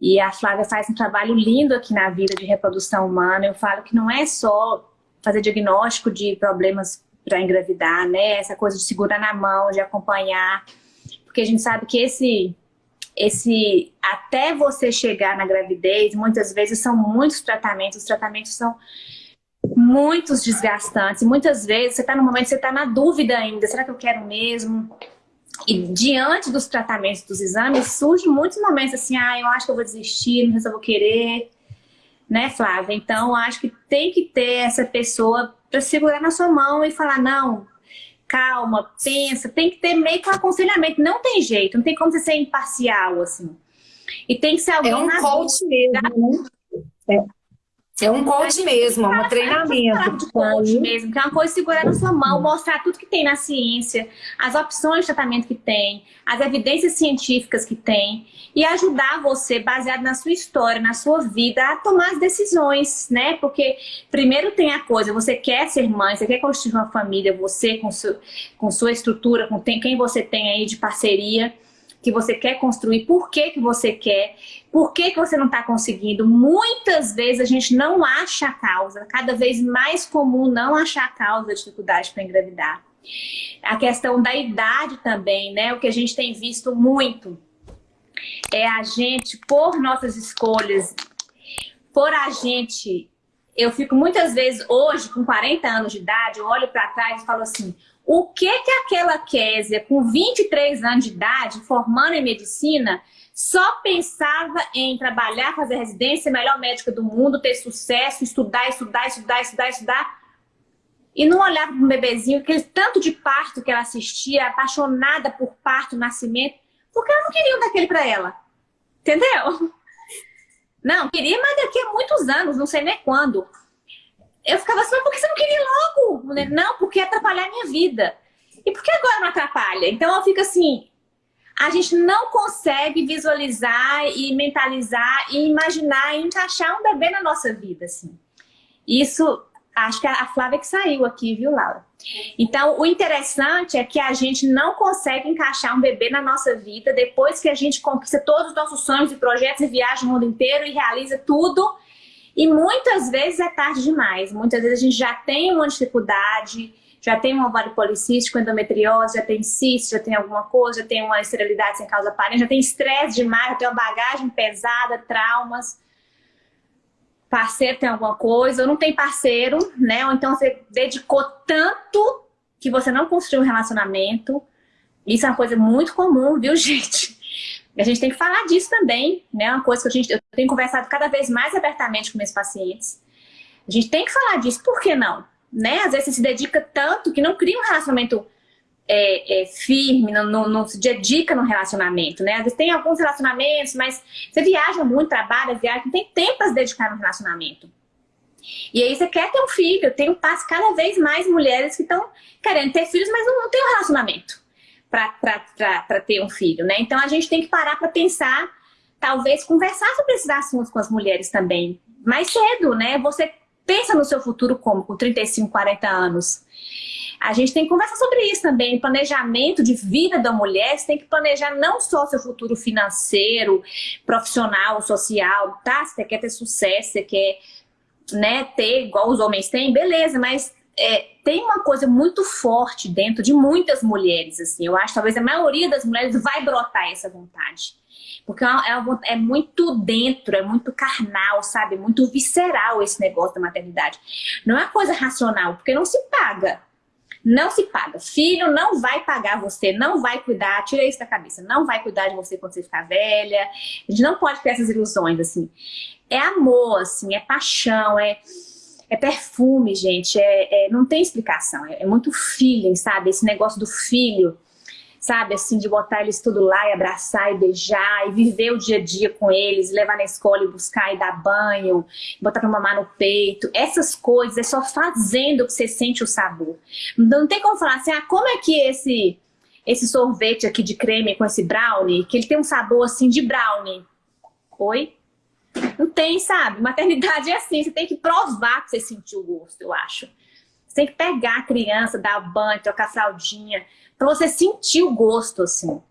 S1: E a Flávia faz um trabalho lindo aqui na vida de reprodução humana. Eu falo que não é só fazer diagnóstico de problemas para engravidar, né? Essa coisa de segurar na mão, de acompanhar, porque a gente sabe que esse esse até você chegar na gravidez, muitas vezes são muitos tratamentos, os tratamentos são muitos desgastantes, muitas vezes você está no momento, você está na dúvida ainda, será que eu quero mesmo? E diante dos tratamentos, dos exames, surgem muitos momentos assim, ah, eu acho que eu vou desistir, não sei se eu vou querer, né, Flávia? Então, acho que tem que ter essa pessoa para segurar na sua mão e falar, não, calma, pensa, tem que ter meio que um aconselhamento, não tem jeito, não tem como você ser imparcial, assim. E tem que ser alguém... É
S3: um coach mesmo, né? É. É um coach mesmo, é um treinamento.
S1: De coach mesmo, que é uma coisa segurar na sua mão, mostrar tudo que tem na ciência, as opções de tratamento que tem, as evidências científicas que tem, e ajudar você, baseado na sua história, na sua vida, a tomar as decisões, né? Porque primeiro tem a coisa, você quer ser mãe, você quer construir uma família, você com, seu, com sua estrutura, com quem você tem aí de parceria, que você quer construir, por que, que você quer, por que, que você não está conseguindo. Muitas vezes a gente não acha a causa, cada vez mais comum não achar a causa da dificuldade para engravidar. A questão da idade também, né? O que a gente tem visto muito é a gente, por nossas escolhas, por a gente... Eu fico muitas vezes, hoje, com 40 anos de idade, olho para trás e falo assim, o que que aquela Késia, com 23 anos de idade, formando em medicina, só pensava em trabalhar, fazer residência, melhor médica do mundo, ter sucesso, estudar, estudar, estudar, estudar, estudar, e não olhava para um bebezinho, aquele tanto de parto que ela assistia, apaixonada por parto, nascimento, porque ela não queria daquele para ela. Entendeu? Não, queria, mas daqui a muitos anos, não sei nem quando eu ficava assim, mas por que você não queria logo? Não, porque ia atrapalhar a minha vida. E por que agora não atrapalha? Então eu fico assim, a gente não consegue visualizar e mentalizar e imaginar e encaixar um bebê na nossa vida, assim. Isso, acho que a Flávia que saiu aqui, viu, Laura? Então, o interessante é que a gente não consegue encaixar um bebê na nossa vida depois que a gente conquista todos os nossos sonhos e projetos e viaja o mundo inteiro e realiza tudo. E muitas vezes é tarde demais. Muitas vezes a gente já tem uma dificuldade, já tem um ovário policístico, endometriose, já tem cisto, já tem alguma coisa, já tem uma esterilidade sem causa aparente, já tem estresse demais, já tem uma bagagem pesada, traumas. Parceiro tem alguma coisa, ou não tem parceiro, né? Ou então você dedicou tanto que você não construiu um relacionamento. Isso é uma coisa muito comum, viu, gente? A gente tem que falar disso também, né? Uma coisa que a gente, eu tenho conversado cada vez mais abertamente com meus pacientes. A gente tem que falar disso, por que não? Né? Às vezes você se dedica tanto que não cria um relacionamento é, é, firme, não, não, não, se dedica no relacionamento, né? Às vezes tem alguns relacionamentos, mas você viaja muito, trabalha, viaja, não tem tempo para se dedicar no relacionamento. E aí você quer ter um filho, tem um passo cada vez mais mulheres que estão querendo ter filhos, mas não, não tem um relacionamento para ter um filho, né? Então a gente tem que parar para pensar, talvez conversar sobre esses assuntos com as mulheres também, mais cedo, né? Você pensa no seu futuro como? Com 35, 40 anos. A gente tem que conversar sobre isso também. Planejamento de vida da mulher, você tem que planejar não só seu futuro financeiro, profissional, social, tá? Você quer ter sucesso, você quer né, ter igual os homens têm, beleza, mas é, tem uma coisa muito forte dentro de muitas mulheres, assim. Eu acho que talvez a maioria das mulheres vai brotar essa vontade. Porque é, é, é, muito dentro, é muito carnal, sabe? Muito visceral esse negócio da maternidade. Não é coisa racional, porque não se paga. Não se paga. Filho não vai pagar você, não vai cuidar, tira isso da cabeça, não vai cuidar de você quando você ficar velha. A gente não pode ter essas ilusões, assim. É amor, assim, é paixão, é, é perfume, gente. É, é não tem explicação. É, é muito feeling, sabe? Esse negócio do filho sabe? Assim, de botar eles tudo lá e abraçar e beijar e viver o dia a dia com eles, levar na escola e buscar e dar banho, botar pra mamar no peito. Essas coisas é só fazendo que você sente o sabor. Não tem como falar assim, ah, como é que esse, esse sorvete aqui de creme com esse brownie, que ele tem um sabor assim de brownie. Oi? Não tem, sabe? Maternidade é assim, você tem que provar que você sentiu o gosto, eu acho. Você tem que pegar a criança, dar banho, trocar fraldinha, para você sentir o gosto, assim.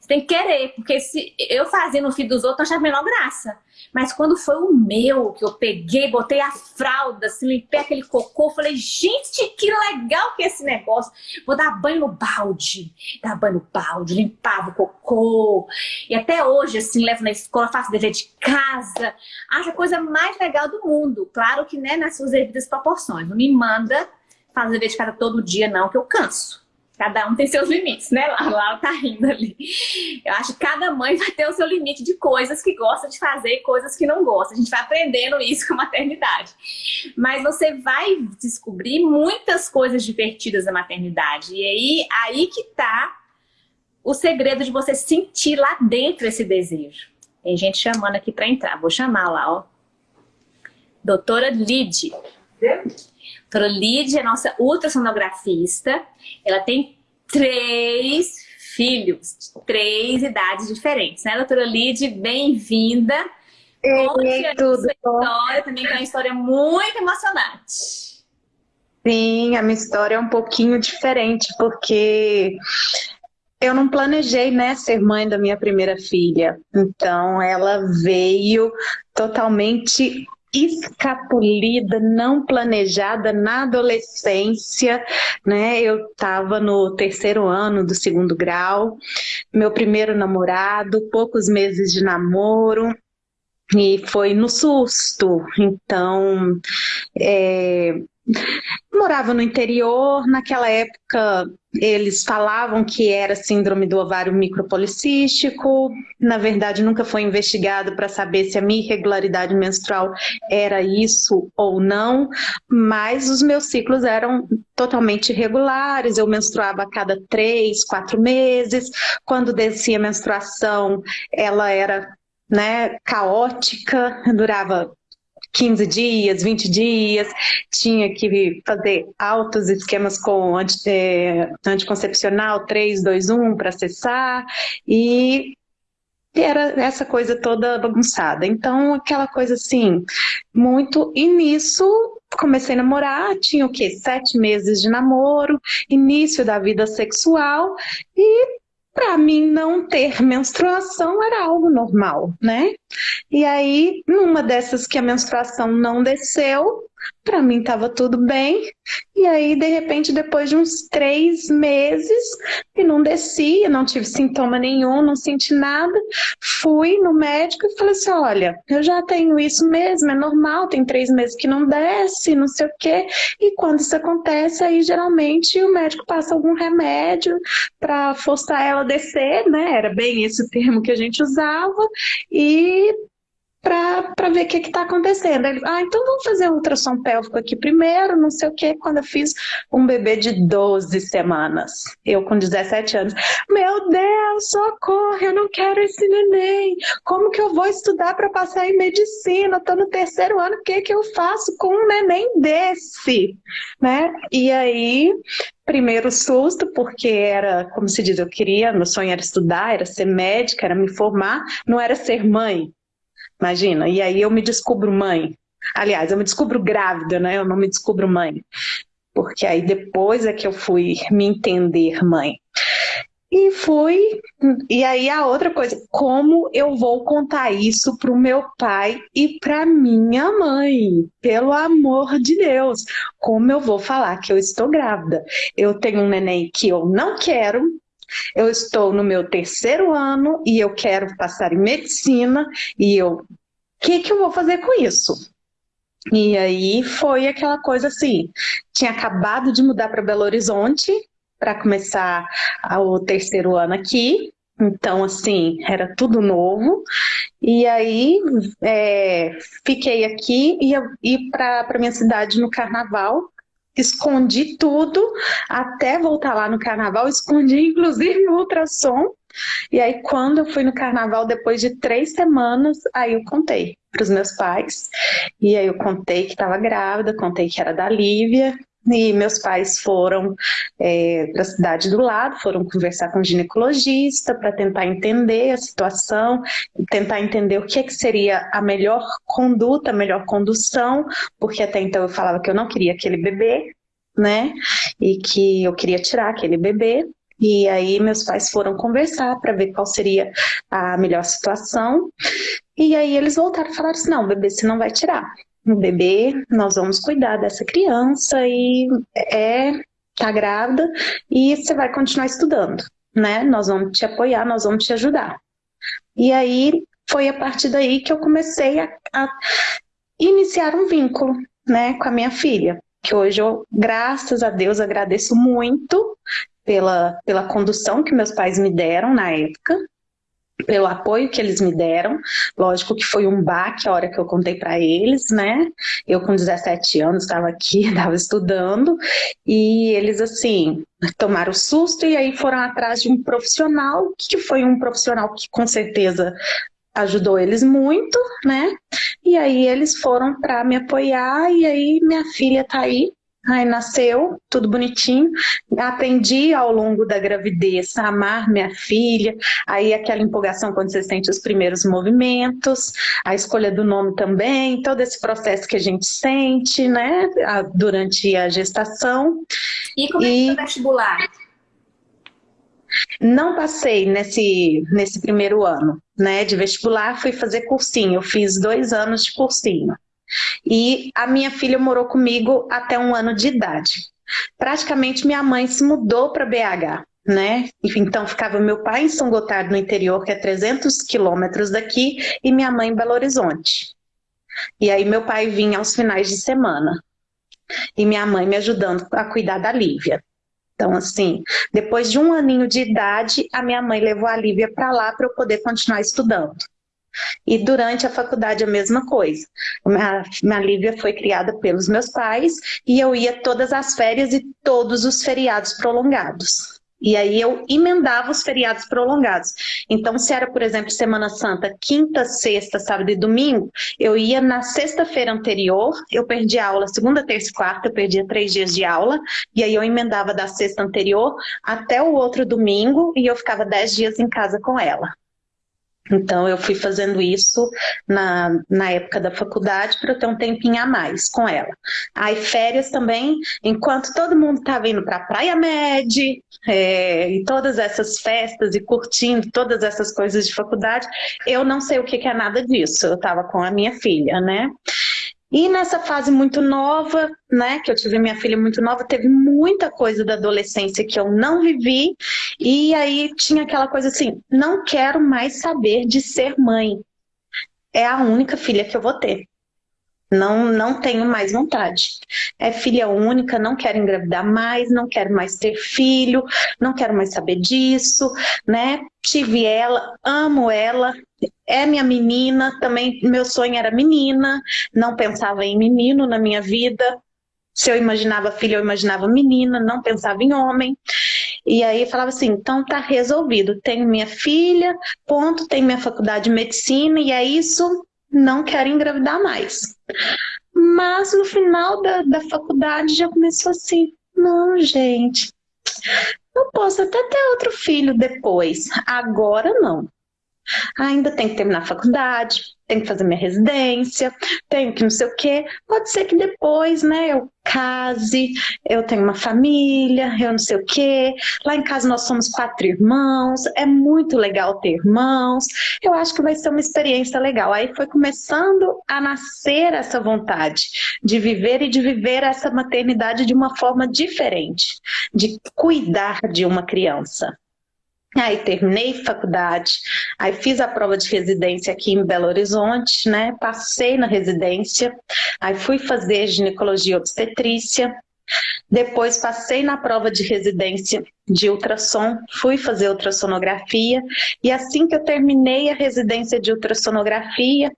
S1: Você tem que querer, porque se eu fazia no filho dos outros, eu achava menor graça. Mas quando foi o meu, que eu peguei, botei a fralda, assim, limpei aquele cocô, falei, gente, que legal que é esse negócio. Vou dar banho no balde. Dar banho no balde, limpava o cocô. E até hoje, assim, levo na escola, faço dever de casa. Acho a coisa mais legal do mundo. Claro que, né, nas suas devidas proporções. Não me manda fazer dever de casa todo dia, não, que eu canso. Cada um tem seus limites, né? Lá, lá tá rindo ali. Eu acho que cada mãe vai ter o seu limite de coisas que gosta de fazer e coisas que não gosta. A gente vai aprendendo isso com a maternidade. Mas você vai descobrir muitas coisas divertidas da maternidade. E aí, aí que tá o segredo de você sentir lá dentro esse desejo. Tem gente chamando aqui para entrar. Vou chamar lá, ó. Doutora Lid. Doutora Lídia é nossa ultrassonografista. Ela tem três filhos, três idades diferentes, né, doutora Lídia? Bem-vinda.
S4: Conte tudo sua
S1: história também, que é uma história muito emocionante.
S4: Sim, a minha história é um pouquinho diferente, porque eu não planejei, né, ser mãe da minha primeira filha. Então, ela veio totalmente escapulida, não planejada na adolescência, né? Eu estava no terceiro ano do segundo grau, meu primeiro namorado, poucos meses de namoro, e foi no susto. Então, é, Morava no interior, naquela época eles falavam que era síndrome do ovário micropolicístico, na verdade nunca foi investigado para saber se a minha irregularidade menstrual era isso ou não, mas os meus ciclos eram totalmente irregulares, eu menstruava a cada três, quatro meses, quando descia a menstruação ela era né, caótica, durava 15 dias, 20 dias, tinha que fazer altos esquemas com anti, é, anticoncepcional 3, 2, 1 para acessar, e era essa coisa toda bagunçada. Então, aquela coisa assim, muito. E nisso, comecei a namorar, tinha o quê? Sete meses de namoro, início da vida sexual, e para mim não ter menstruação era algo normal, né? E aí, numa dessas que a menstruação não desceu, para mim estava tudo bem. E aí, de repente, depois de uns três meses, e não descia, não tive sintoma nenhum, não senti nada, fui no médico e falei assim: olha, eu já tenho isso mesmo, é normal, tem três meses que não desce, não sei o quê. E quando isso acontece, aí geralmente o médico passa algum remédio para forçar ela a descer, né? Era bem esse termo que a gente usava, e para ver o que está acontecendo. Ele, ah, então vamos fazer um ultrassom pélvico aqui primeiro, não sei o que. Quando eu fiz um bebê de 12 semanas, eu com 17 anos, meu Deus, socorro, eu não quero esse neném. Como que eu vou estudar para passar em medicina? Estou no terceiro ano, o que, que eu faço com um neném desse? Né? E aí, primeiro susto, porque era, como se diz, eu queria, meu sonho era estudar, era ser médica, era me formar, não era ser mãe. Imagina, e aí eu me descubro mãe. Aliás, eu me descubro grávida, né? Eu não me descubro mãe. Porque aí depois é que eu fui me entender mãe. E fui. E aí a outra coisa, como eu vou contar isso pro meu pai e pra minha mãe? Pelo amor de Deus, como eu vou falar que eu estou grávida? Eu tenho um neném que eu não quero, eu estou no meu terceiro ano e eu quero passar em medicina e eu, o que, que eu vou fazer com isso? E aí foi aquela coisa assim, tinha acabado de mudar para Belo Horizonte para começar o terceiro ano aqui, então, assim, era tudo novo. E aí, é, fiquei aqui e ia para minha cidade no carnaval escondi tudo até voltar lá no carnaval, escondi inclusive o ultrassom. E aí, quando eu fui no carnaval, depois de três semanas, aí eu contei para os meus pais. E aí eu contei que estava grávida, contei que era da Lívia, e meus pais foram é, para a cidade do lado, foram conversar com o ginecologista para tentar entender a situação, tentar entender o que, é que seria a melhor conduta, a melhor condução, porque até então eu falava que eu não queria aquele bebê, né? E que eu queria tirar aquele bebê. E aí meus pais foram conversar para ver qual seria a melhor situação. E aí eles voltaram e falaram assim: não, bebê você não vai tirar um bebê, nós vamos cuidar dessa criança e é tá grávida e você vai continuar estudando, né? Nós vamos te apoiar, nós vamos te ajudar. E aí foi a partir daí que eu comecei a, a iniciar um vínculo, né, com a minha filha, que hoje eu, graças a Deus, agradeço muito pela, pela condução que meus pais me deram na época, pelo apoio que eles me deram. Lógico que foi um baque a hora que eu contei para eles, né? Eu com 17 anos estava aqui, estava estudando, e eles assim tomaram susto e aí foram atrás de um profissional, que foi um profissional que com certeza ajudou eles muito, né? E aí eles foram para me apoiar e aí minha filha tá aí Aí nasceu, tudo bonitinho. Aprendi ao longo da gravidez a amar minha filha. Aí aquela empolgação quando você sente os primeiros movimentos, a escolha do nome também, todo esse processo que a gente sente, né, durante a gestação.
S1: E como e... é que foi o vestibular?
S4: Não passei nesse, nesse primeiro ano, né, de vestibular, fui fazer cursinho. Eu fiz dois anos de cursinho. E a minha filha morou comigo até um ano de idade. Praticamente minha mãe se mudou para BH, né? Então ficava meu pai em São Gotardo, no interior, que é 300 quilômetros daqui, e minha mãe em Belo Horizonte. E aí meu pai vinha aos finais de semana. E minha mãe me ajudando a cuidar da Lívia. Então, assim, depois de um aninho de idade, a minha mãe levou a Lívia para lá para eu poder continuar estudando. E durante a faculdade a mesma coisa. A minha Lívia foi criada pelos meus pais e eu ia todas as férias e todos os feriados prolongados. E aí eu emendava os feriados prolongados. Então, se era, por exemplo, Semana Santa, quinta, sexta, sábado e domingo, eu ia na sexta-feira anterior, eu perdi a aula segunda, terça e quarta, eu perdia três dias de aula, e aí eu emendava da sexta anterior até o outro domingo, e eu ficava dez dias em casa com ela. Então, eu fui fazendo isso na, na época da faculdade para ter um tempinho a mais com ela. Aí, férias também, enquanto todo mundo estava indo para a Praia Med, é, e todas essas festas e curtindo todas essas coisas de faculdade, eu não sei o que, que é nada disso. Eu estava com a minha filha, né? E nessa fase muito nova, né, que eu tive minha filha muito nova, teve muita coisa da adolescência que eu não vivi, e aí tinha aquela coisa assim, não quero mais saber de ser mãe. É a única filha que eu vou ter. Não, não tenho mais vontade. É filha única, não quero engravidar mais, não quero mais ter filho, não quero mais saber disso, né? Tive ela, amo ela, é minha menina, também meu sonho era menina, não pensava em menino na minha vida. Se eu imaginava filha, eu imaginava menina, não pensava em homem. E aí falava assim, então tá resolvido, tenho minha filha, ponto, tenho minha faculdade de medicina, e é isso, não quero engravidar mais. Mas no final da, da faculdade já começou assim, não, gente, eu posso até ter outro filho depois, agora não. Ainda tem que terminar a faculdade, tenho que fazer minha residência, tenho que não sei o quê. Pode ser que depois, né, eu case, eu tenho uma família, eu não sei o quê. Lá em casa nós somos quatro irmãos, é muito legal ter irmãos. Eu acho que vai ser uma experiência legal. Aí foi começando a nascer essa vontade de viver e de viver essa maternidade de uma forma diferente, de cuidar de uma criança. Aí terminei faculdade, aí fiz a prova de residência aqui em Belo Horizonte, né? Passei na residência, aí fui fazer ginecologia obstetrícia, depois passei na prova de residência de ultrassom, fui fazer ultrassonografia e assim que eu terminei a residência de ultrassonografia,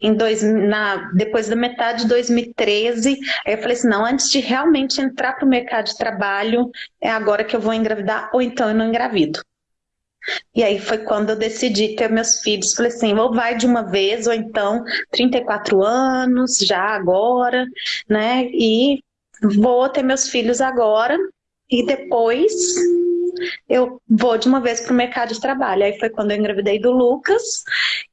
S4: em dois, na, depois da metade de 2013, eu falei assim, não, antes de realmente entrar para o mercado de trabalho, é agora que eu vou engravidar ou então eu não engravido. E aí foi quando eu decidi ter meus filhos. Falei assim, ou vai de uma vez, ou então 34 anos, já agora, né? E vou ter meus filhos agora. E depois eu vou de uma vez para o mercado de trabalho. Aí foi quando eu engravidei do Lucas,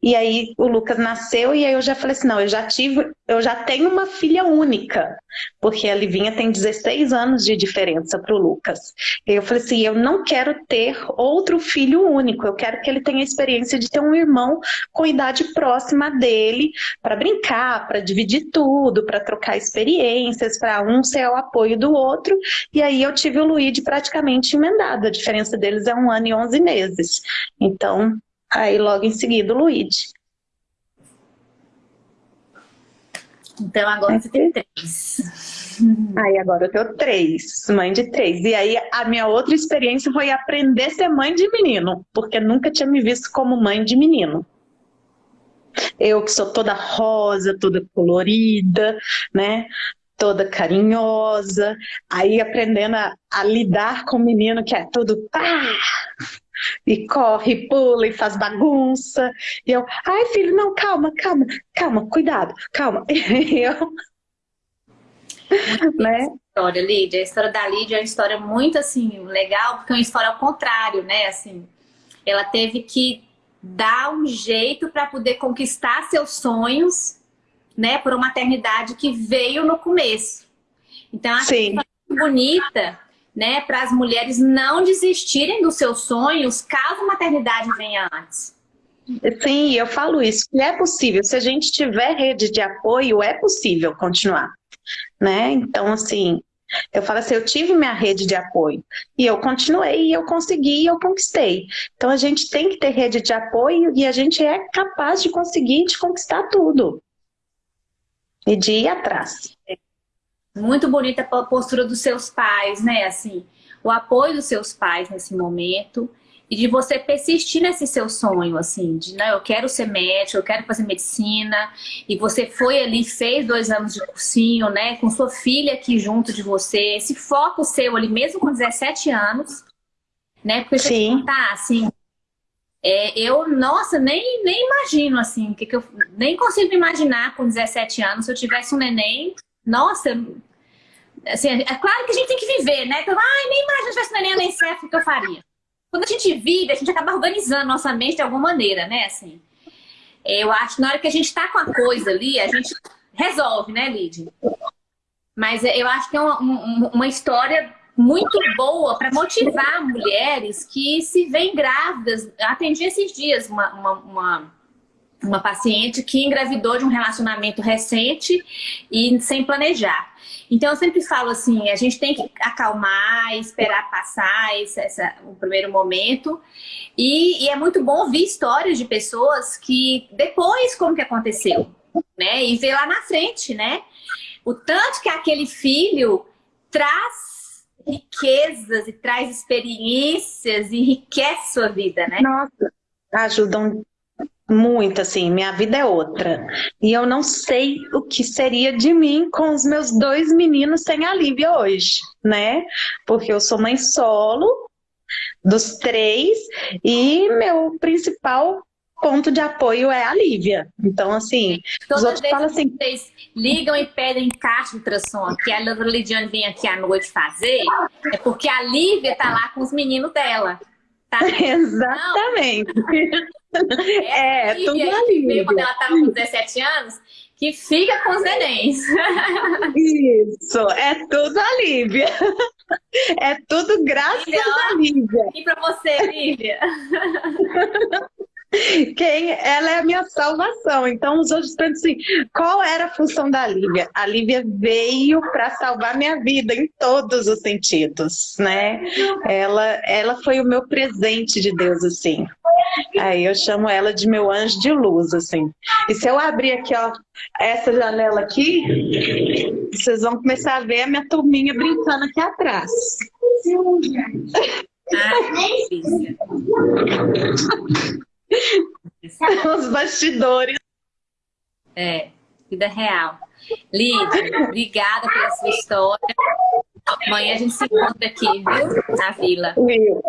S4: e aí o Lucas nasceu, e aí eu já falei assim, não, eu já tive, eu já tenho uma filha única, porque a Livinha tem 16 anos de diferença para o Lucas. E eu falei assim, eu não quero ter outro filho único, eu quero que ele tenha a experiência de ter um irmão com idade próxima dele, para brincar, para dividir tudo, para trocar experiências, para um ser o apoio do outro, e aí eu tive o Luíde praticamente emendado, a diferença deles é um ano e 11 meses. Então, aí logo em seguida o Luigi.
S1: Então agora você tem três.
S4: Aí agora eu tenho três, mãe de três. E aí a minha outra experiência foi aprender a ser mãe de menino, porque nunca tinha me visto como mãe de menino. Eu que sou toda rosa, toda colorida, né? Toda carinhosa, aí aprendendo a, a lidar com o menino que é tudo pá, e corre, pula e faz bagunça. E eu, ai filho, não, calma, calma, calma, cuidado, calma. E eu...
S1: né? História, Lídia. A história da Lídia é uma história muito, assim, legal, porque é uma história ao contrário, né? Assim, ela teve que dar um jeito para poder conquistar seus sonhos né, por uma maternidade que veio no começo. Então, acho Sim. que é bonita, né, para as mulheres não desistirem dos seus sonhos caso a maternidade venha antes.
S4: Sim, eu falo isso, que é possível. Se a gente tiver rede de apoio, é possível continuar, né? Então, assim, eu falo assim, eu tive minha rede de apoio e eu continuei, e eu consegui, e eu conquistei. Então a gente tem que ter rede de apoio e a gente é capaz de conseguir de conquistar tudo e de ir atrás.
S1: Muito bonita a postura dos seus pais, né? Assim, o apoio dos seus pais nesse momento e de você persistir nesse seu sonho, assim, de não, eu quero ser médico, eu quero fazer medicina, e você foi ali, fez dois anos de cursinho, né, com sua filha aqui junto de você, esse foco seu ali, mesmo com 17 anos, né? Porque eu te contar, assim, é, eu, nossa, nem, nem imagino, assim, que, que eu nem consigo imaginar com 17 anos, se eu tivesse um neném, nossa, assim, é claro que a gente tem que viver, né? Então, ai, nem imagino se eu tivesse um neném nem certo o que eu faria. Quando a gente vive, a gente acaba organizando nossa mente de alguma maneira, né, assim. Eu acho que na hora que a gente tá com a coisa ali, a gente resolve, né, Lid? Mas eu acho que é uma, uma história muito boa para motivar mulheres que se veem grávidas. Atendi esses dias uma, uma, uma, uma, paciente que engravidou de um relacionamento recente e sem planejar. Então eu sempre falo assim, a gente tem que acalmar, esperar passar esse, essa, o primeiro momento. E, e é muito bom ouvir histórias de pessoas que depois como que aconteceu, né? E ver lá na frente, né? O tanto que aquele filho traz riquezas e traz experiências enriquece sua vida, né?
S4: Nossa, ajudam muito, assim, minha vida é outra. E eu não sei o que seria de mim com os meus dois meninos sem a Lívia hoje, né? Porque eu sou mãe solo dos três e meu principal ponto de apoio é a Lívia. Então, assim,
S1: Todas os outros falam assim... vocês ligam e pedem caixa de ultrassom que a Lidiane vem aqui à noite fazer, é porque a Lívia tá lá com os meninos dela. Tá?
S4: Exatamente.
S1: é, tudo a Lívia. Quando ela tava com 17 anos, que fica com os nenéns.
S4: Isso, é tudo a Lívia. É tudo graças Lívia, a Lívia.
S1: E para você, Lívia?
S4: Quem, ela é a minha salvação. Então os outros pensam assim, qual era a função da Lívia? A Lívia veio para salvar minha vida em todos os sentidos, né? Ela, ela foi o meu presente de Deus, assim. Aí eu chamo ela de meu anjo de luz, assim. E se eu abrir aqui, ó, essa janela aqui, vocês vão começar a ver a minha turminha brincando aqui atrás. Ah, Os bastidores.
S1: É, vida real. Lídia, obrigada pela sua história. Amanhã a gente se encontra aqui, viu? Na vila.
S4: Viu?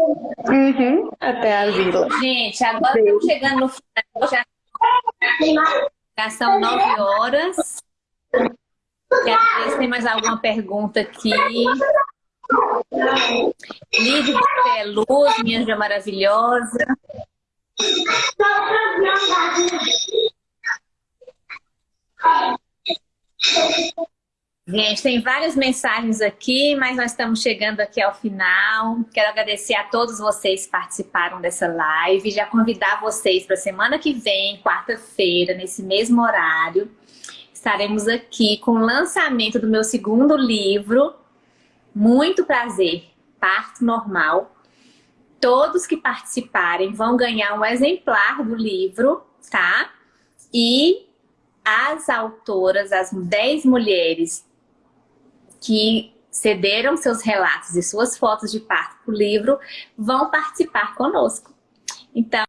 S4: Uhum, até a vila.
S1: Gente, agora estamos chegando no final. Já, já são nove horas. Quero ver se tem mais alguma pergunta aqui. Lídia, você é luz, minha anjo maravilhosa. Gente, tem várias mensagens aqui, mas nós estamos chegando aqui ao final. Quero agradecer a todos vocês que participaram dessa live. Já convidar vocês para semana que vem, quarta-feira, nesse mesmo horário. Estaremos aqui com o lançamento do meu segundo livro. Muito prazer, Parto Normal todos que participarem vão ganhar um exemplar do livro, tá? E as autoras, as 10 mulheres que cederam seus relatos e suas fotos de parto para o livro, vão participar conosco. Então,